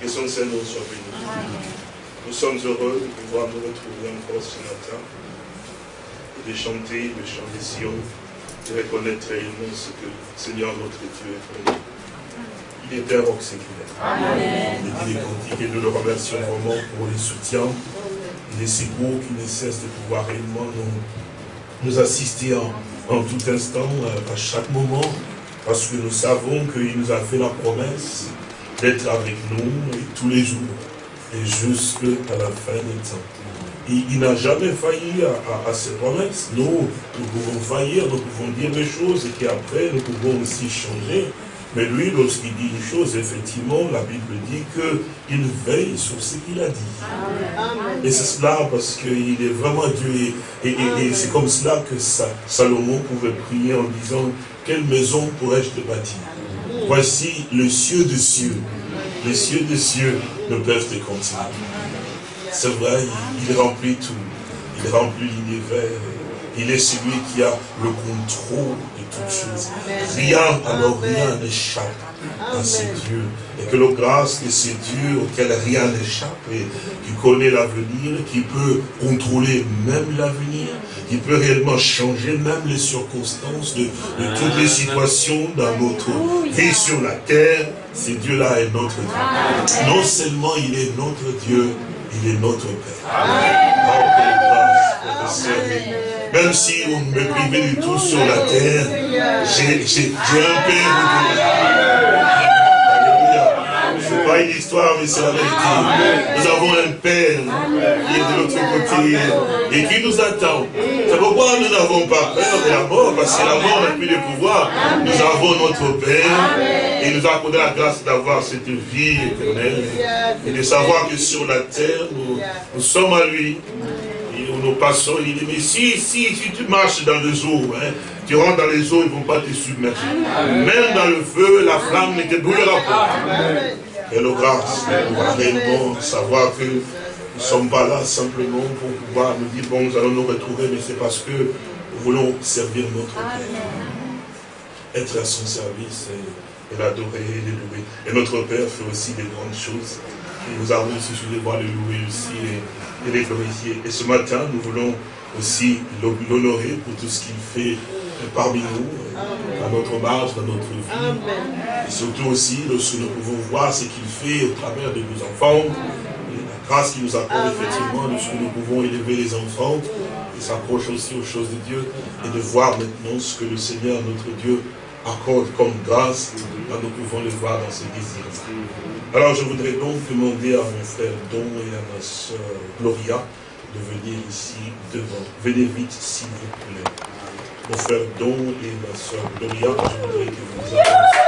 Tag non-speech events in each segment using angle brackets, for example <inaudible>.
Que son Seigneur soit béni. Nous sommes heureux de pouvoir nous retrouver encore ce matin et de chanter le chant des Sion, de reconnaître réellement ce que le Seigneur notre Dieu est pour nous. Il est un roc séculaire. Amen. Il est et nous le remercions vraiment pour les soutiens et les secours qui ne cessent de pouvoir réellement nous, nous assister en, en tout instant, euh, à chaque moment, parce que nous savons qu'il nous a fait la promesse d'être avec nous tous les jours et jusqu'à la fin des temps. Il n'a jamais failli à, ses promesses. Nous, nous pouvons faillir, nous pouvons dire des choses et qu'après nous pouvons aussi changer. Mais lui, lorsqu'il dit une chose, effectivement, la Bible dit qu'il veille sur ce qu'il a dit. Et c'est cela parce qu'il est vraiment Dieu. Et, et c'est comme cela que Salomon pouvait prier en disant, quelle maison pourrais-je te bâtir? Voici le cieux de cieux. Les cieux de cieux ne peuvent te contenir. C'est vrai, il, il remplit tout. Il remplit l'univers. Il est celui qui a le contrôle de toutes choses. Rien, alors rien n'échappe à ce Dieu. Et que la grâce de ce Dieu auquel rien n'échappe, et qui connaît l'avenir, qui peut contrôler même l'avenir, qui peut réellement changer même les circonstances de, toutes les situations dans notre vie sur la terre, ce Dieu-là est notre Dieu. Non seulement il est notre Dieu, il est notre Père. Oh, même si on me privait du tout sur la terre, j'ai un Père. C'est pas une histoire, mais c'est la vérité. Nous avons un Père qui est de l'autre côté et qui nous attend. C'est pourquoi nous n'avons pas peur de la mort, parce que la mort n'a plus de pouvoir. Nous avons notre Père et nous a accordé la grâce d'avoir cette vie éternelle et de savoir que sur la terre, nous sommes à lui nous passons, il dit, mais si, si, si tu marches dans les eaux, hein, tu rentres dans les eaux, ils ne vont pas te submerger. Même dans le feu, la flamme ne te brûlera pas. Et le grâce, réellement savoir que nous ne sommes pas là simplement pour pouvoir nous dire, bon, nous allons nous retrouver, mais c'est parce que nous voulons servir notre Père. Être à son service et, l'adorer et l'élever. Et notre Père fait aussi des grandes choses. Nous avons aussi, voulais le louer aussi. Et, et Et ce matin, nous voulons aussi l'honorer pour tout ce qu'il fait parmi nous, à notre marge, dans notre vie. Et surtout aussi, lorsque nous pouvons voir ce qu'il fait au travers de nos enfants, la grâce qu'il nous accorde effectivement, lorsque nous pouvons élever les enfants, et s'approche aussi aux choses de Dieu, et de voir maintenant ce que le Seigneur, notre Dieu, accorde comme grâce, nous pouvons le voir dans ses désirs. Alors je voudrais donc demander à mon frère Don et à ma soeur Gloria de venir ici devant. Venez vite s'il vous plaît. Mon frère Don et ma soeur Gloria, je voudrais que vous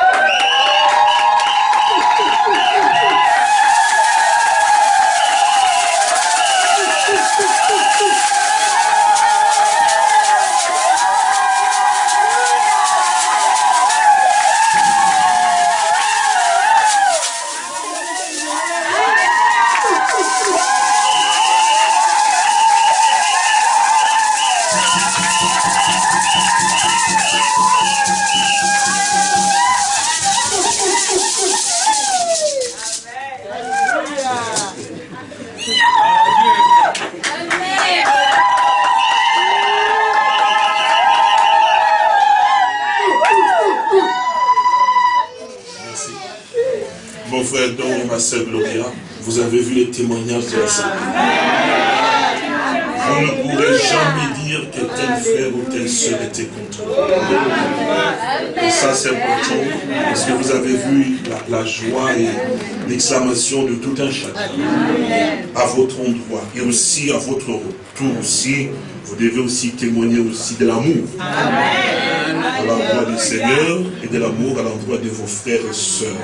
devez aussi témoigner aussi de l'amour. À l'endroit du Seigneur et de l'amour à l'endroit de vos frères et sœurs.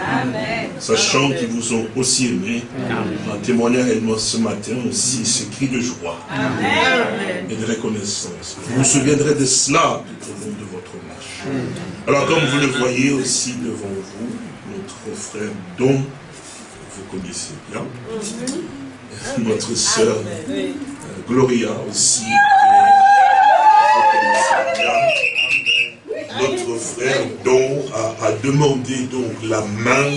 Sachant qu'ils vous ont aussi aimé, en témoignant réellement ce matin aussi ce cri de joie. Et de reconnaissance. Vous vous souviendrez de cela tout au long de votre marche. Alors comme vous le voyez aussi devant vous, notre frère dont vous connaissez bien, notre sœur Gloria aussi, notre frère demandé donc la main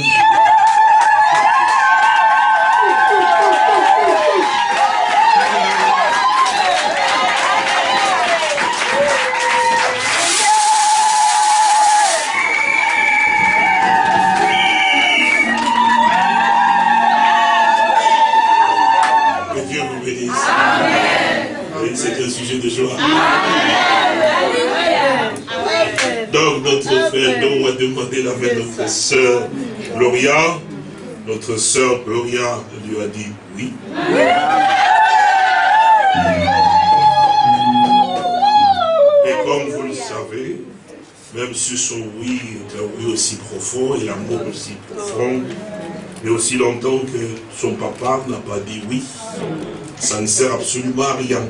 sœur Gloria. Notre sœur Gloria lui a dit oui. Et comme vous le savez, même si son oui est un oui aussi profond et l'amour aussi profond, mais aussi longtemps que son papa n'a pas dit oui, ça ne sert absolument à rien.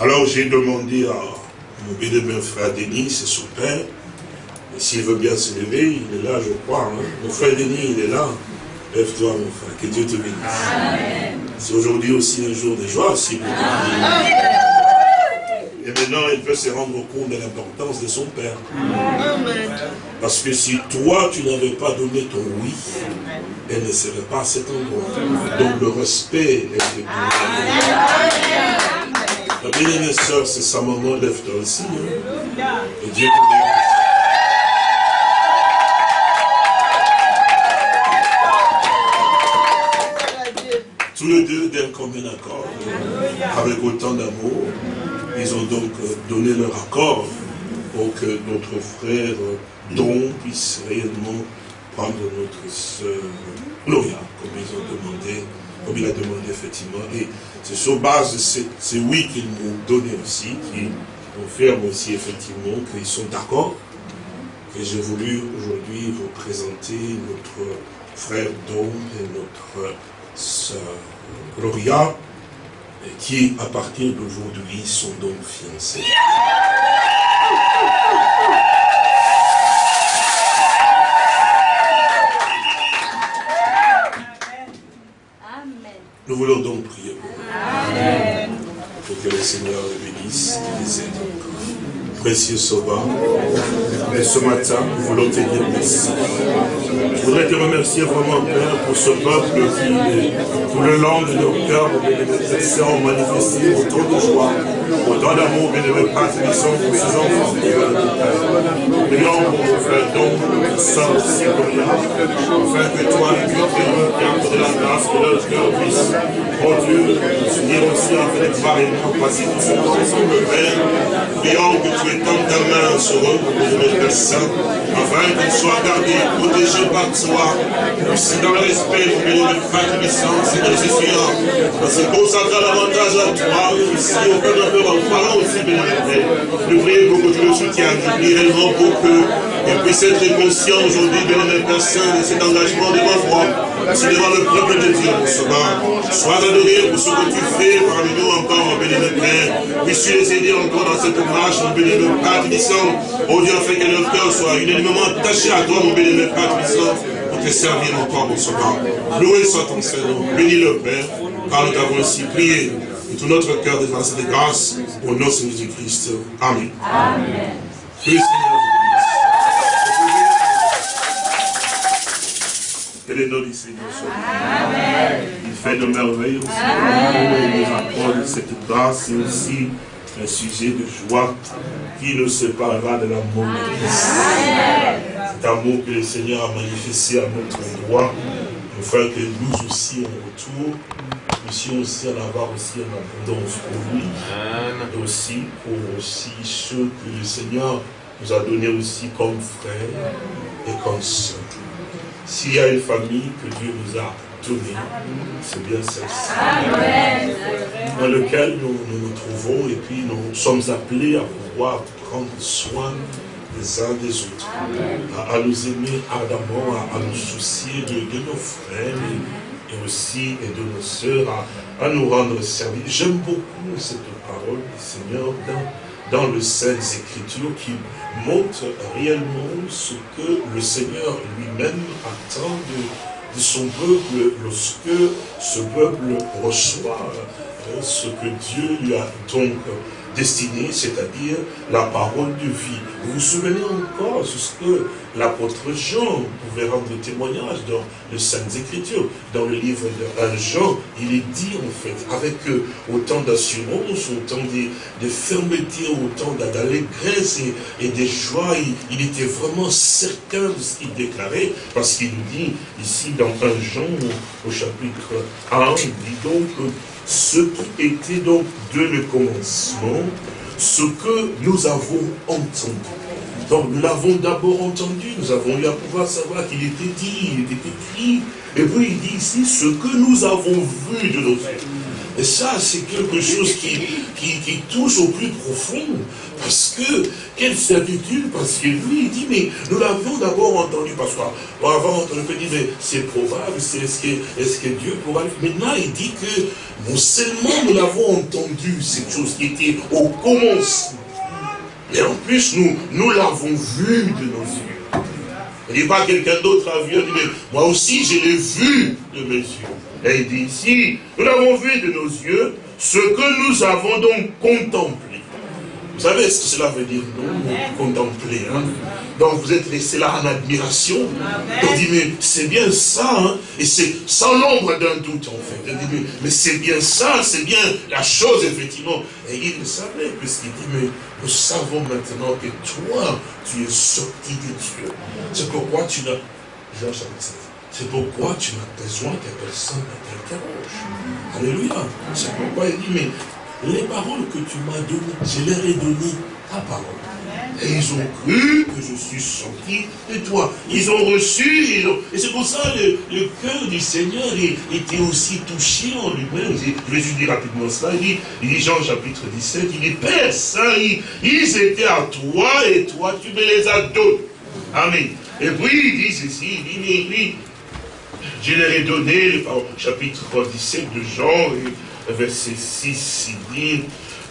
Alors j'ai demandé à mon bénévole frère Denis, c'est son père, s'il veut bien se lever, il est là, je crois. Hein. Mon frère Denis, il est là. Lève-toi, mon frère, que Dieu te bénisse. C'est aujourd'hui aussi un jour de joie, aussi pour Et maintenant, il peut se rendre compte de l'importance de son Père. Parce que si toi, tu n'avais pas donné ton oui, elle ne serait pas à cet endroit. Donc le respect est de La bien-aimée soeur, c'est sa maman, lève-toi aussi. Hein. Et Dieu te bénisse. Tous les deux d'un commun accord, avec autant d'amour. Ils ont donc euh, donné leur accord pour que notre frère Don puisse réellement prendre notre soeur Gloria, comme ils ont demandé, comme il a demandé effectivement. Et c'est sur base de ces oui qu'ils m'ont donné aussi, qui confirment aussi effectivement qu'ils sont d'accord, que j'ai voulu aujourd'hui vous présenter notre frère Don et notre sœur Gloria, qui à partir d'aujourd'hui sont donc fiancés. Nous voulons donc prier pour eux. Pour que le Seigneur les bénisse et les aide Précieux Sauveur, et ce matin, nous voulons te dire merci. Je voudrais te remercier vraiment, Père, pour ce peuple qui, tout le long de nos cœurs, bénéficiés, ont manifesté autant de joie, autant d'amour, bénévole, sont pour ces enfants. Prions pour nos frères, donc, soeurs aussi, afin que toi, le Dieu de la grâce, que leur cœur puisse, oh Dieu, s'unir aussi avec pareillement, passer tout ce temps ensemble, Père. Prions que tu étendes ta main sur eux, afin qu'ils soient gardés, par toi, aussi dans le respect, mon bénévole, Père puissance, Seigneur Jésus, à se consacrer davantage à toi, aussi au Père de en parlant aussi, bénévole, nous prions pour que tu soutiennes, nous prions réellement pour il puisse être conscient aujourd'hui, bénévole Père Saint, de cet engagement devant toi, c'est devant le peuple de Dieu, mon sauveur. Sois adoré pour ce que tu fais parmi nous encore, mon bénévole Père. Puisses-tu les aider encore dans cette marche, mon bénévole Père puissant. Oh Dieu, afin que notre cœur soit unanimement attaché à toi, mon bénévole Père puissant, pour te servir encore, mon sauveur. Loué soit ton Seigneur. Bénis le Père, car nous t'avons ainsi prié. Et tout notre cœur de grâce et de grâce, au nom de Jésus-Christ. Amen. Amen. Que les noms du Seigneur Il fait de merveilles aussi. Il nous accorde cette grâce et aussi un sujet de joie qui nous séparera de l'amour de Christ. Cet amour que le Seigneur a manifesté à notre endroit, afin que nous aussi en retour, puissions aussi en avoir aussi en abondance pour lui, et aussi pour aussi ceux que le Seigneur nous a donnés aussi comme frères et comme sœurs. S'il y a une famille que Dieu nous a donnée, c'est bien celle-ci. Dans lequel nous, nous, trouvons et puis nous sommes appelés à pouvoir prendre soin les uns des autres, à, nous aimer ardemment, à, nous soucier de, nos frères et, aussi et de nos sœurs, à, nous rendre service. J'aime beaucoup cette parole du Seigneur dans, dans le Saintes Écritures qui montre réellement ce que le Seigneur lui-même attend de, son peuple lorsque ce peuple reçoit euh, ce que Dieu lui a donc destiné, c'est-à-dire la parole de vie. Vous vous souvenez encore ce que l'apôtre Jean pouvait rendre témoignage dans les Saintes Écritures. Dans le livre de Jean, il est dit en fait, avec euh, autant d'assurance, autant de, fermeté, autant d'allégresse et, et de joie, il, était vraiment certain de ce qu'il déclarait, parce qu'il nous dit ici dans 1 Jean, au chapitre 1, il dit donc ce qui était donc de le commencement, ce que nous avons entendu. Donc nous l'avons d'abord entendu, nous avons eu à pouvoir savoir qu'il était dit, il était écrit. Et puis il dit ici, ce que nous avons vu de nos yeux. Et ça, c'est quelque chose qui, qui, touche au plus profond. Parce que, quelle certitude, parce que lui, il dit, mais nous l'avions d'abord entendu, parce qu'on avant entendu, il dit, mais c'est probable, est-ce que, est que Dieu pourra Maintenant, il dit que non seulement nous l'avons entendu, cette chose qui était au commencement, mais en plus, nous, nous l'avons vu de nos yeux. Il dit pas quelqu'un d'autre a vu, mais moi aussi, je l'ai vu de mes yeux. Et il dit ici, nous l'avons vu de nos yeux, ce que nous avons donc contemplé. Vous savez ce que cela veut dire, non? Contempler. Hein? Donc vous êtes resté là en admiration. On dit, mais c'est bien ça, hein? et c'est sans l'ombre d'un doute en fait. On dit, mais, c'est bien ça, c'est bien la chose effectivement. Et il le savait, puisqu'il dit, mais nous savons maintenant que toi, tu es sorti de Dieu. C'est pourquoi tu n'as... C'est pourquoi tu n'as besoin que personne ne t'interroge. Alléluia. C'est pourquoi il dit, mais les paroles que tu m'as données, je leur ai donné ta parole. Et ils ont cru que je suis sorti de toi. Ils ont reçu, ils ont... et c'est pour ça que le, cœur du Seigneur était aussi touché en lui-même. Je vais juste dire rapidement cela. Il dit, il dit Jean chapitre 17, il dit, Père Saint, ils, étaient à toi et toi tu me les as donnés. Amen. Et puis il dit ceci, il dit, mais, je leur ai donné, le chapitre 17 de Jean, verset 6, il dit,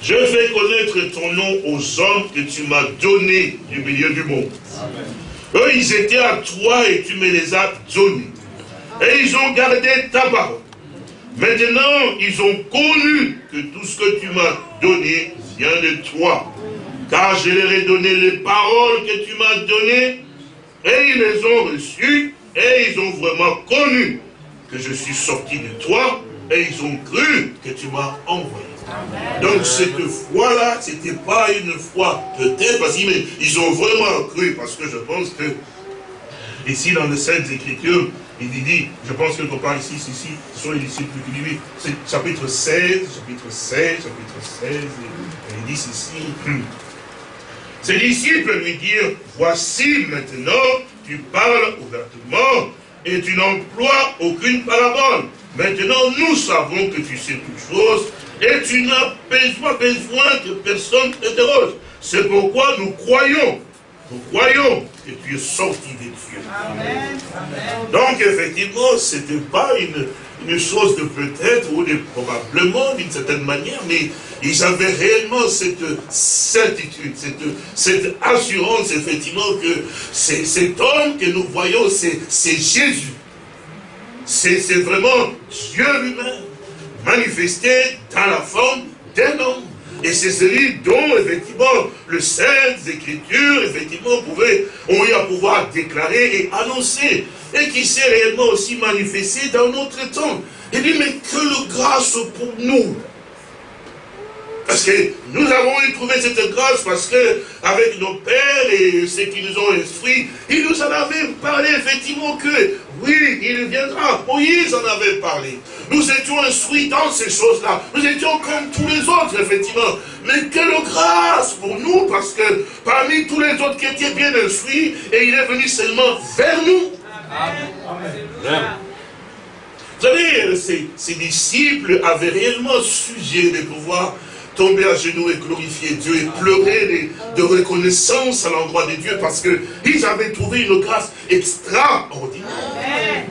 je fais connaître ton nom aux hommes que tu m'as donnés du milieu du monde. Eux, ils étaient à toi et tu me les as donnés. Et ils ont gardé ta parole. Maintenant, ils ont connu que tout ce que tu m'as donné vient de toi. Car je leur ai donné les paroles que tu m'as données et ils les ont reçues et ils ont vraiment connu que je suis sorti de toi, et ils ont cru que tu m'as envoyé. Donc cette foi-là, ce n'était pas une foi peut-être, parce qu'ils ont vraiment cru, parce que je pense que, ici dans les Saintes Écritures, il dit, je pense que parle ici, ici, ce sont les disciples qui disent, c'est chapitre 16, chapitre 16, chapitre 16, et il dit ceci, ses disciples lui dirent, voici maintenant, tu parles ouvertement et tu n'emploies aucune parabole. Maintenant, nous savons que tu sais toutes choses et tu n'as besoin que personne t'interroge. C'est pourquoi nous croyons, nous croyons que tu es sorti des dieux. Donc, effectivement, ce n'était pas une, une chose de peut-être ou de probablement d'une certaine manière, mais ils avaient réellement cette certitude, cette, cette assurance effectivement que cet homme que nous voyons, c'est Jésus. C'est vraiment Dieu lui-même, manifesté dans la forme d'un homme. Et c'est celui dont, effectivement, le Saintes Écritures, effectivement, pouvait, ont eu à pouvoir déclarer et annoncer. Et qui s'est réellement aussi manifesté dans notre temps. Il dit, mais que le grâce pour nous. Parce que nous avons eu trouvé cette grâce parce que, avec nos pères et ceux qui nous ont instruits, ils nous en avaient parlé effectivement que, oui, il viendra. Moïse en avait parlé. Nous étions instruits dans ces choses-là. Nous étions comme tous les autres, effectivement. Mais quelle grâce pour nous, parce que parmi tous les autres qui étaient bien instruits, et il est venu seulement vers nous. Vous savez, ces, ces disciples avaient réellement sujet de pouvoir tomber à genoux et glorifier Dieu et pleurer de, reconnaissance à l'endroit de Dieu parce qu'ils avaient trouvé une grâce extraordinaire.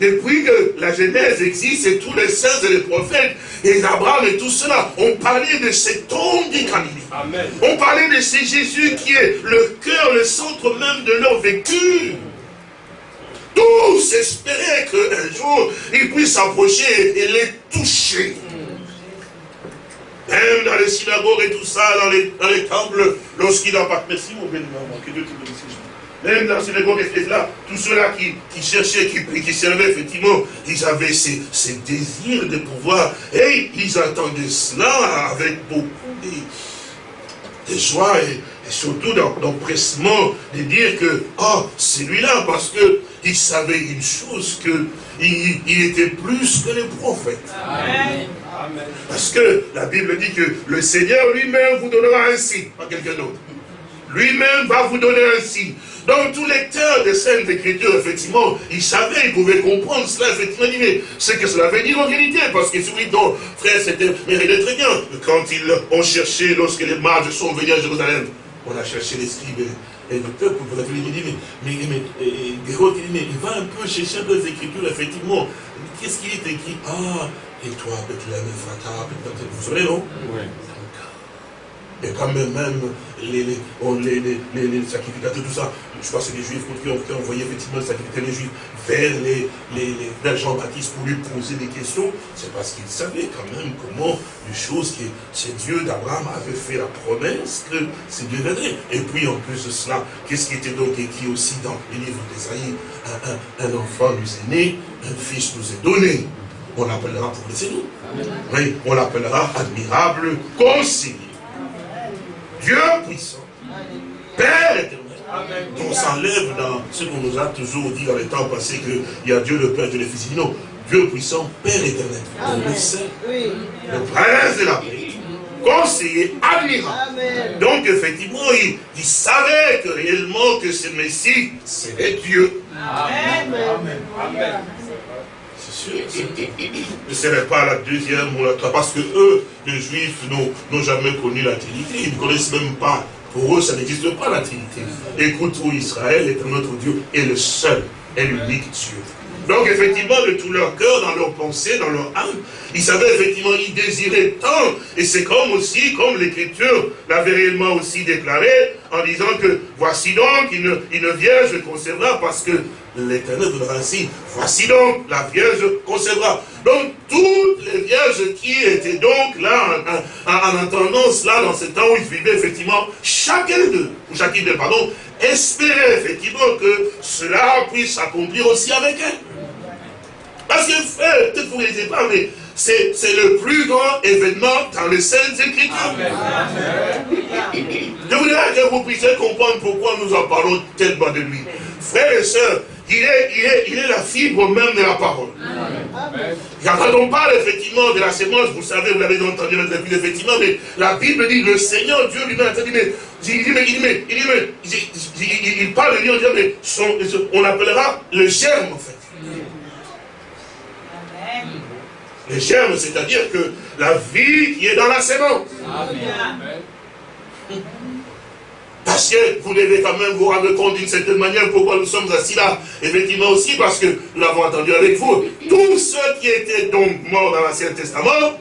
depuis que la Genèse existe et tous les saints et les prophètes et Abraham et tout cela ont parlé de cet homme Galiléens. On parlait de ce Jésus qui est le cœur, le centre même de leur vécu. Tous espéraient qu'un jour, il puisse s'approcher et les toucher. Même dans les synagogues et tout ça, dans les, dans les temples, lorsqu'il a pas... Merci mon béni, que Dieu te bénisse. Même dans les synagogues et là, tous ceux-là qui, qui, cherchaient, qui, qui servaient, effectivement, ils avaient ces, ces désirs de pouvoir, et ils attendaient cela avec beaucoup de, joie et, surtout d'empressement de dire que, oh, c'est lui-là, parce que il savait une chose, qu'il il était plus que les prophètes. Amen. Parce que la Bible dit que le Seigneur lui-même vous donnera un signe, pas quelqu'un d'autre. Lui-même va vous donner un signe. Donc tout lecteur des Saintes Écritures, effectivement, il savait, il pouvait comprendre cela, effectivement, ce que cela veut dire en réalité, parce que celui dont frère, c'était, mais il est très bien, quand ils ont cherché, lorsque les mages sont venus à Jérusalem, on a cherché les scribes et, le peuple, la il dit, mais, mais, mais il va un peu chercher dans les Écritures, effectivement, qu'est-ce qu'il est écrit? Ah, et toi, Bethléem, Frata, vous savez, non Oui. Et quand même, même les, les, les, les, sacrificateurs, tout ça, je crois que c'est les Juifs qui ont, envoyé effectivement les sacrificateurs, les Juifs, vers, les, les, vers Jean-Baptiste pour lui poser des questions. C'est parce qu'ils savaient quand même comment les choses que c'est Dieu d'Abraham avait fait la promesse que c'est Dieu viendrait. Et puis en plus de cela, qu'est-ce qui était donc écrit aussi dans les livres d'Esaïe un, un, un enfant nous est né, un fils nous est donné on l'appellera pour les nous. Oui, on l'appellera admirable conseiller. Dieu puissant, Père éternel. On s'enlève dans ce qu'on nous a toujours dit dans les temps passés qu'il y a Dieu le Père, Dieu le Fils. Non, Dieu puissant, Père éternel. On le sait. Le prince de la paix, conseiller admirable. Donc effectivement, il, il, savait que réellement que ce Messie, c'était Dieu. Amen. Amen. Ce ne serait pas la deuxième ou la troisième, parce que eux, les Juifs, n'ont jamais connu la Trinité. Ils ne connaissent même pas. Pour eux, ça n'existe pas la Trinité. Écoute, Israël est notre Dieu, et le seul et l'unique Dieu. Donc effectivement, de tout leur cœur, dans leur pensée, dans leur âme, ils savaient effectivement, ils désiraient tant. Et c'est comme aussi, comme l'Écriture l'avait réellement aussi déclaré, en disant que voici donc une, une vierge concevra, parce que l'Éternel donnera ainsi. Voici donc la Vierge concevra. Donc toutes les vierges qui étaient donc là en, entendant cela dans ce temps où ils vivaient effectivement, chacun d'eux, ou chacune d'eux, pardon, espérait effectivement que cela puisse s'accomplir aussi avec elle. Parce que frère, peut-être vous ne pas, mais c'est le plus grand événement dans les Saintes Écritures. Je voudrais que vous puissiez comprendre pourquoi nous en parlons tellement de lui. Frères et sœurs, il est, il, est, il est la fibre même de la parole. Quand on parle effectivement de la sémence, vous savez, vous l'avez entendu dans la Bible, effectivement, mais la Bible dit, le Seigneur Dieu lui-même, il dit, mais, il, dit, il, il, il, parle de lui en disant, mais on l'appellera le germe, en fait. Le germe, c'est-à-dire que la vie qui est dans la sémence. Amen. Parce que vous devez quand même vous rendre compte d'une certaine manière pourquoi nous sommes assis là. Effectivement aussi parce que nous l'avons entendu avec vous. Tous ceux qui étaient donc morts dans l'Ancien Testament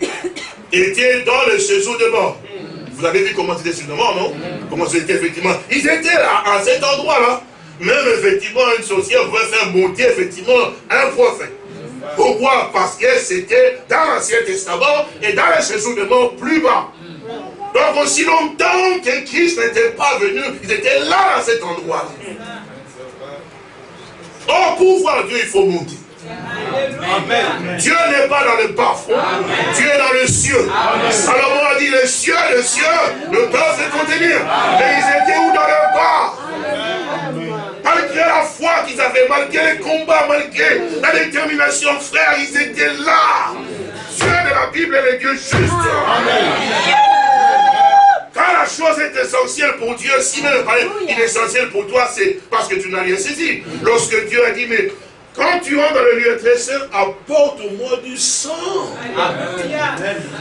<coughs> étaient dans le séjour de mort. Vous avez vu comment c'était sur de mort, non? Comment c'était effectivement? Ils étaient là, à cet endroit-là. Même effectivement, une sorcière pouvait faire monter effectivement un prophète. Pourquoi? Parce que c'était dans l'Ancien Testament et dans le séjour de mort plus bas. Donc aussi longtemps que Christ n'était pas venu, ils étaient là à cet endroit. Oh, pour voir Dieu, il faut monter. Dieu n'est pas dans le bas fond, Dieu est dans le cieux. Salomon a dit, les cieux, les cieux ne peuvent se contenir. Mais ils étaient où dans le bas? Malgré la foi qu'ils avaient, malgré les combats, malgré la détermination, frère, ils étaient là. Dieu de la Bible est le Dieu juste. Amen. Quand la chose est essentielle pour Dieu, si même il est essentiel pour toi, c'est parce que tu n'as rien saisi. Lorsque Dieu a dit, mais quand tu rentres dans le lieu très saint, apporte-moi du sang.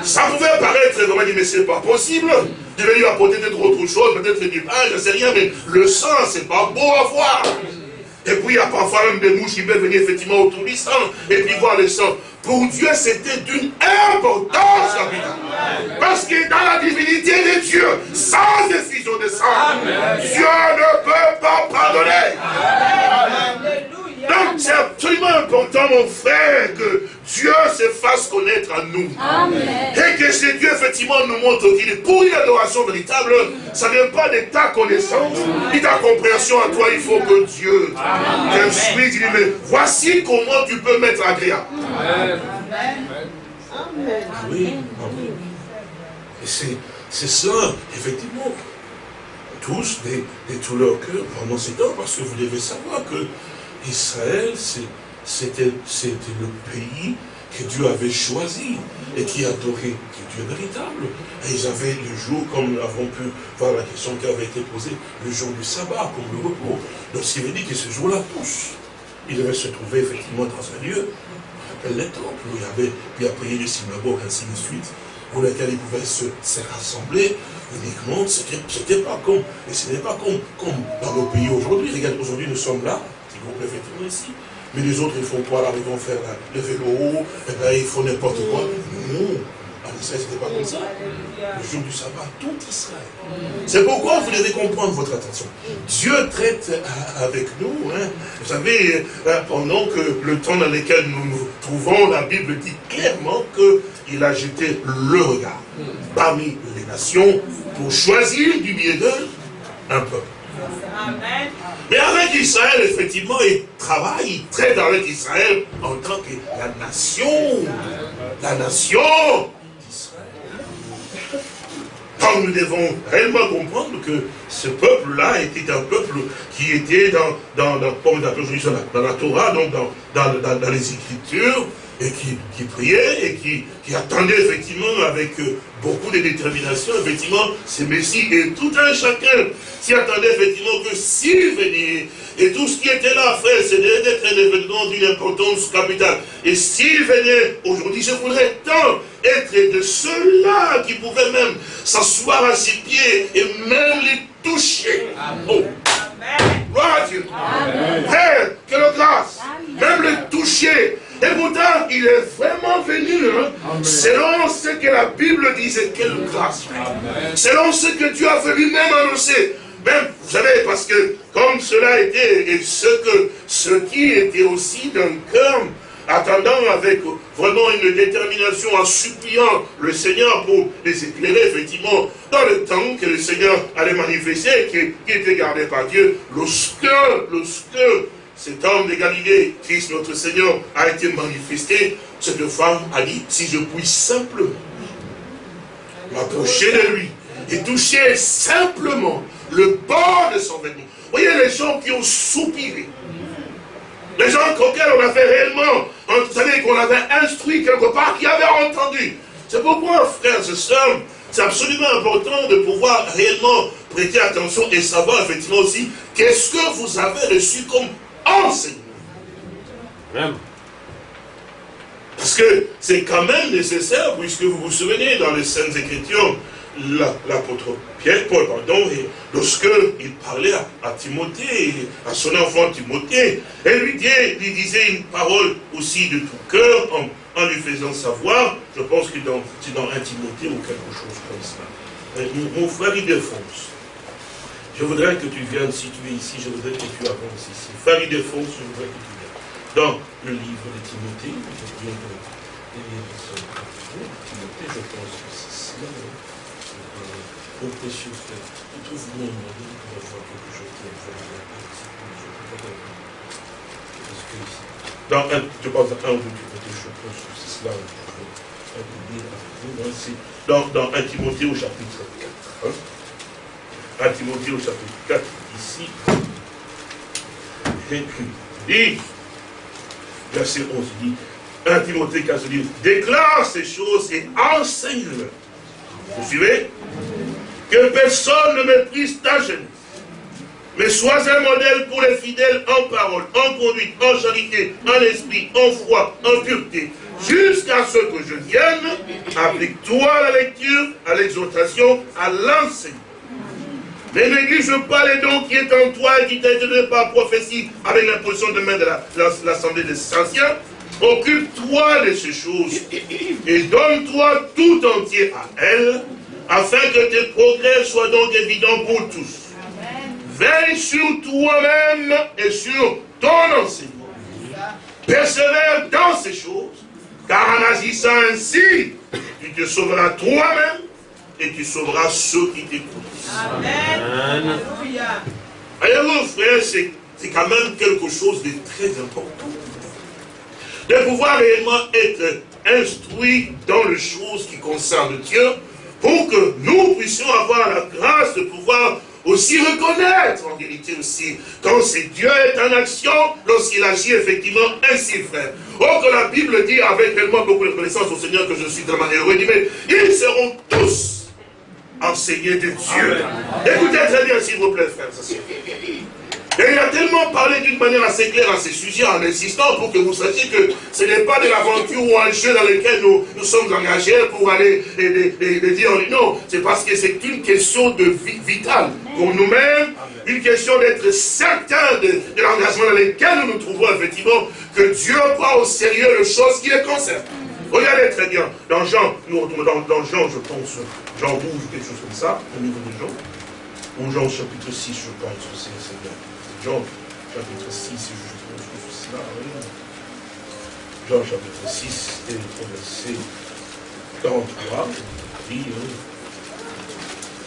Ça pouvait paraître, vraiment dit, mais c'est pas possible. Tu veux lui apporter peut-être autre chose, peut-être du pain, je ne sais rien, mais le sang, c'est pas beau à voir. Et puis il y a parfois même des mouches qui peuvent venir effectivement autour du sang, et puis voir le sang. Pour Dieu, c'était d'une importance Parce que dans la divinité de Dieu, sans effusion de sang, Dieu ne peut pas pardonner. Donc c'est absolument important, mon frère, que Dieu se fasse connaître à nous. Et que ce Dieu, effectivement, nous montre qu'il est pour une adoration véritable, ça ne vient pas de ta connaissance, ni ta compréhension à toi, il faut que Dieu t'instruise. Il dit, mais voici comment tu peux mettre agréable. Amen. Oui, Et c'est cela, effectivement, tous, de, tout leur cœur pendant ces temps, parce que vous devez savoir que Israël, c'était le pays que Dieu avait choisi et qui adoraient Dieu véritable. Et ils avaient le jour, comme nous avons pu voir la question qui avait été posée, le jour du sabbat, comme le repos. Donc ce qui veut dire que ce jour-là, tous, ils devaient se trouver effectivement dans un lieu, on appelle les temples, où il y avait, puis après les synagogues, ainsi de suite, pour lesquels ils pouvaient se, rassembler uniquement, c'était pas comme, et ce n'est pas comme, comme dans nos pays aujourd'hui. Regarde, aujourd'hui nous sommes là, groupe effectivement ici, mais les autres, ils font quoi là? Ils vont faire le vélo, et bien ils font n'importe quoi. Non, en Israël, ce n'était pas comme ça. Le jour du sabbat, tout Israël. C'est pourquoi vous devez comprendre votre attention. Dieu traite avec nous. Hein. Vous savez, euh, pendant que le temps dans lequel nous nous trouvons, la Bible dit clairement qu'il a jeté le regard parmi les nations pour choisir du milieu d'eux un peuple. Mais avec Israël, effectivement, il travaille, il traite avec Israël en tant que la nation. La nation donc nous devons réellement comprendre que ce peuple-là était un peuple qui était dans, dans, dans, dans la Torah, donc dans, dans, dans les Écritures, et qui, qui priait et qui, qui, attendait effectivement avec euh, beaucoup de détermination, effectivement, ce Messie. Et tout un chacun s'y attendait effectivement que s'il venait, et tout ce qui était là, frère, c'était d'être un événement d'une importance capitale. Et s'il venait, aujourd'hui, je voudrais tant être de ceux-là qui pouvaient même s'asseoir à ses pieds et même les toucher. Oh. Gloire à Dieu. Frère, quelle grâce. Même le toucher. Et pourtant, il est vraiment venu, hein, selon ce que la Bible disait. Quelle grâce. Selon ce que Dieu a lui-même annoncer. Même, vous savez, parce que comme cela était, et ce que ce qui était aussi d'un cœur attendant avec vraiment une détermination, en suppliant le Seigneur pour les éclairer, effectivement, dans le temps que le Seigneur allait manifester, qui, était gardé par Dieu, lorsque, lorsque cet homme de Galilée, Christ notre Seigneur, a été manifesté, cette femme a dit, si je puis simplement m'approcher de lui et toucher simplement le bord de son vêtement. Voyez les gens qui ont soupiré, les gens auxquels on avait réellement, vous savez, qu'on avait instruit quelque part, qui avaient entendu. C'est pourquoi, frères et sœurs, c'est absolument important de pouvoir réellement prêter attention et savoir effectivement aussi qu'est-ce que vous avez reçu comme enseignement. Parce que c'est quand même nécessaire, puisque vous vous souvenez dans les Saintes Écritures, l'apôtre Pierre, Paul, pardon, lorsqu'il parlait à, Timothée, à son enfant Timothée, elle lui, lui disait une parole aussi de tout cœur, en, lui faisant savoir, je pense que c'est dans un Timothée ou quelque chose comme ça. Euh, mon, frère Ildefonse, je voudrais que tu viennes, si tu es ici, je voudrais que tu avances ici. Frère Ildefonse, je voudrais que tu viennes. Dans le livre de Timothée, je viens de Timothée, je pense que c'est cela. Oh précieux frère, tu trouves un moyen pour avoir quelque chose qui est vraiment Parce que dans un, je pense à un ou deux je pense que c'est cela dans, dans 1 Timothée au chapitre 4. Hein? 1 Timothée au chapitre 4, ici, dit, verset 11, dit, 1 Timothée 4 dit, déclare ces choses et enseigne-le. Vous suivez? Que personne ne méprise ta jeunesse. Mais sois un modèle pour les fidèles en parole, en conduite, en charité, en esprit, en foi, en pureté. Jusqu'à ce que je vienne, applique-toi à la lecture, à l'exhortation, à l'enseignement. Mais néglige pas les dons qui est en toi et qui t'a été donné par prophétie avec l'imposition de main de l'Assemblée des anciens. Occupe-toi de ces choses et donne-toi tout entier à elle afin que tes progrès soient donc évidents pour tous. Veille sur toi-même et sur ton enseignement. Persévère dans ces choses, car en agissant ainsi, tu te sauveras toi-même et tu sauveras ceux qui t'écoutent. Amen. Voyez-vous, frère, c'est quand même quelque chose de très important. De pouvoir réellement être instruit dans les choses qui concernent Dieu, pour que nous puissions avoir la grâce de pouvoir aussi reconnaître en vérité aussi, quand c'est Dieu est en action, lorsqu'il agit effectivement ainsi, frère. Oh, que la Bible dit avec tellement beaucoup de connaissances au Seigneur que je suis tellement heureux, dit, mais ils seront tous enseignés de Dieu. Écoutez très bien, s'il vous plaît, frère. Et il a tellement parlé d'une manière assez claire à ces sujets en insistant pour que vous sachiez que ce n'est pas de l'aventure ou un jeu dans lequel nous, nous sommes engagés pour aller dire non. C'est parce que c'est une question de vie vitale pour nous-mêmes, une question d'être certain de, l'engagement dans lequel nous nous trouvons effectivement, que Dieu prend au sérieux les choses qui les concernent. Regardez très bien, dans Jean, dans Jean, je pense, Jean 12, quelque chose comme ça, au niveau de Jean, ou Jean chapitre 6, je pense, c'est bien. Jean chapitre 6, si je trouve cela, Jean chapitre 6, et le verset 43, dit,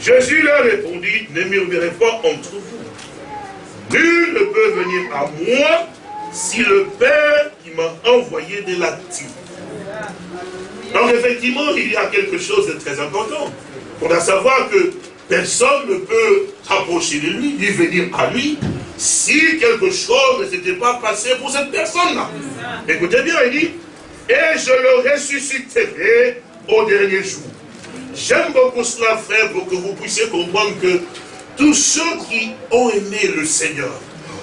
Jésus leur répondit, ne murmurez pas entre vous. Nul ne peut venir à moi si le Père qui m'a envoyé de la Donc effectivement, il y a quelque chose de très important. On doit savoir que personne ne peut s'approcher de lui, ni venir à lui, si quelque chose ne s'était pas passé pour cette personne-là. Écoutez bien, il dit, et je le ressusciterai au dernier jour. J'aime beaucoup cela, frère, pour que vous puissiez comprendre que tous ceux qui ont aimé le Seigneur,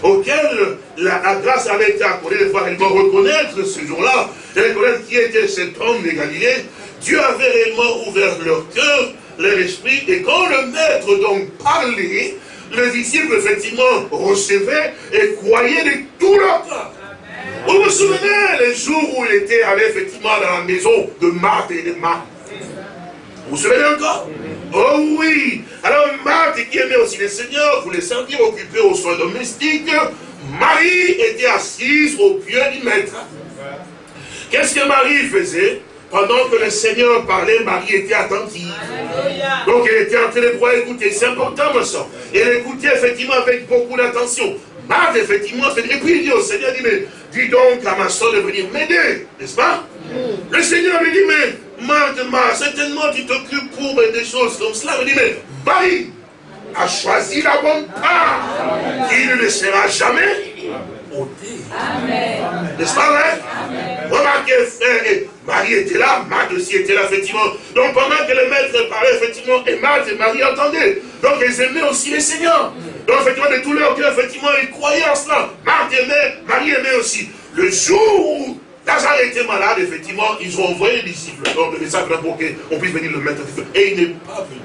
auxquels la, grâce avait été accordée de pouvoir réellement reconnaître ce jour-là, et reconnaître qui était cet homme de Galilée, Dieu avait réellement ouvert leur cœur, leur esprit, et quand le maître donc parlait, les disciples, effectivement, recevaient et croyaient de tout leur cœur. Vous vous souvenez les jours où il était allé, effectivement, dans la maison de Marthe et de Marthe? Vous vous souvenez encore? Oh oui Alors Marthe, qui aimait aussi le Seigneur, voulait servir, occupé aux soins domestiques. Marie était assise au pied du maître. Qu'est-ce que Marie faisait pendant que le Seigneur parlait, Marie était attentive. Donc elle était en train de pouvoir écouter. C'est important, ma soeur. Elle écoutait effectivement avec beaucoup d'attention. Marthe, effectivement, et puis il dit au Seigneur, dit, mais dis donc à ma soeur de venir m'aider, n'est-ce pas? Le Seigneur lui dit, mais Marthe, Marthe, certainement tu t'occupes pour des choses comme cela. Il dit, mais Marie a choisi la bonne part. Il ne le sera jamais n'est-ce pas vrai? Remarquez, frère, et Marie était là, Marthe aussi était là, effectivement. Donc pendant que le maître parlait, effectivement, et Marthe et Marie entendaient. Donc ils aimaient aussi les seigneurs. Donc effectivement, de tout leur cœur, effectivement, ils croyaient en cela. Marthe aimait, Marie aimait aussi. Le jour où Lazare était malade, effectivement, ils ont envoyé les disciples, donc le message pour qu'on puisse venir le mettre. Et il n'est pas venu.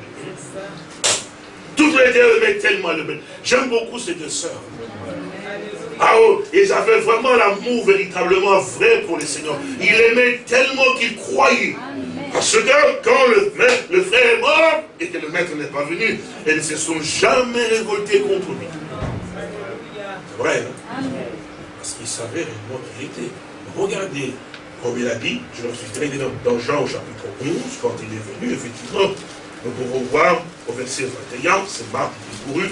Toutes les deux aimaient tellement le maître. J'aime beaucoup ces deux sœurs. Ah oh, ils avaient vraiment l'amour véritablement vrai pour le Seigneur. Il aimait tellement qu'il croyait. Parce que quand le, frère est mort et que le maître n'est pas venu, ils ne se sont jamais révoltés contre lui. C'est vrai, hein? Parce qu'ils savaient réellement qui il était. Regardez, comme il a dit, je suis très dans, Jean au chapitre 11, quand il est venu, effectivement, nous pouvons voir au verset 21, c'est Marc qui est couru,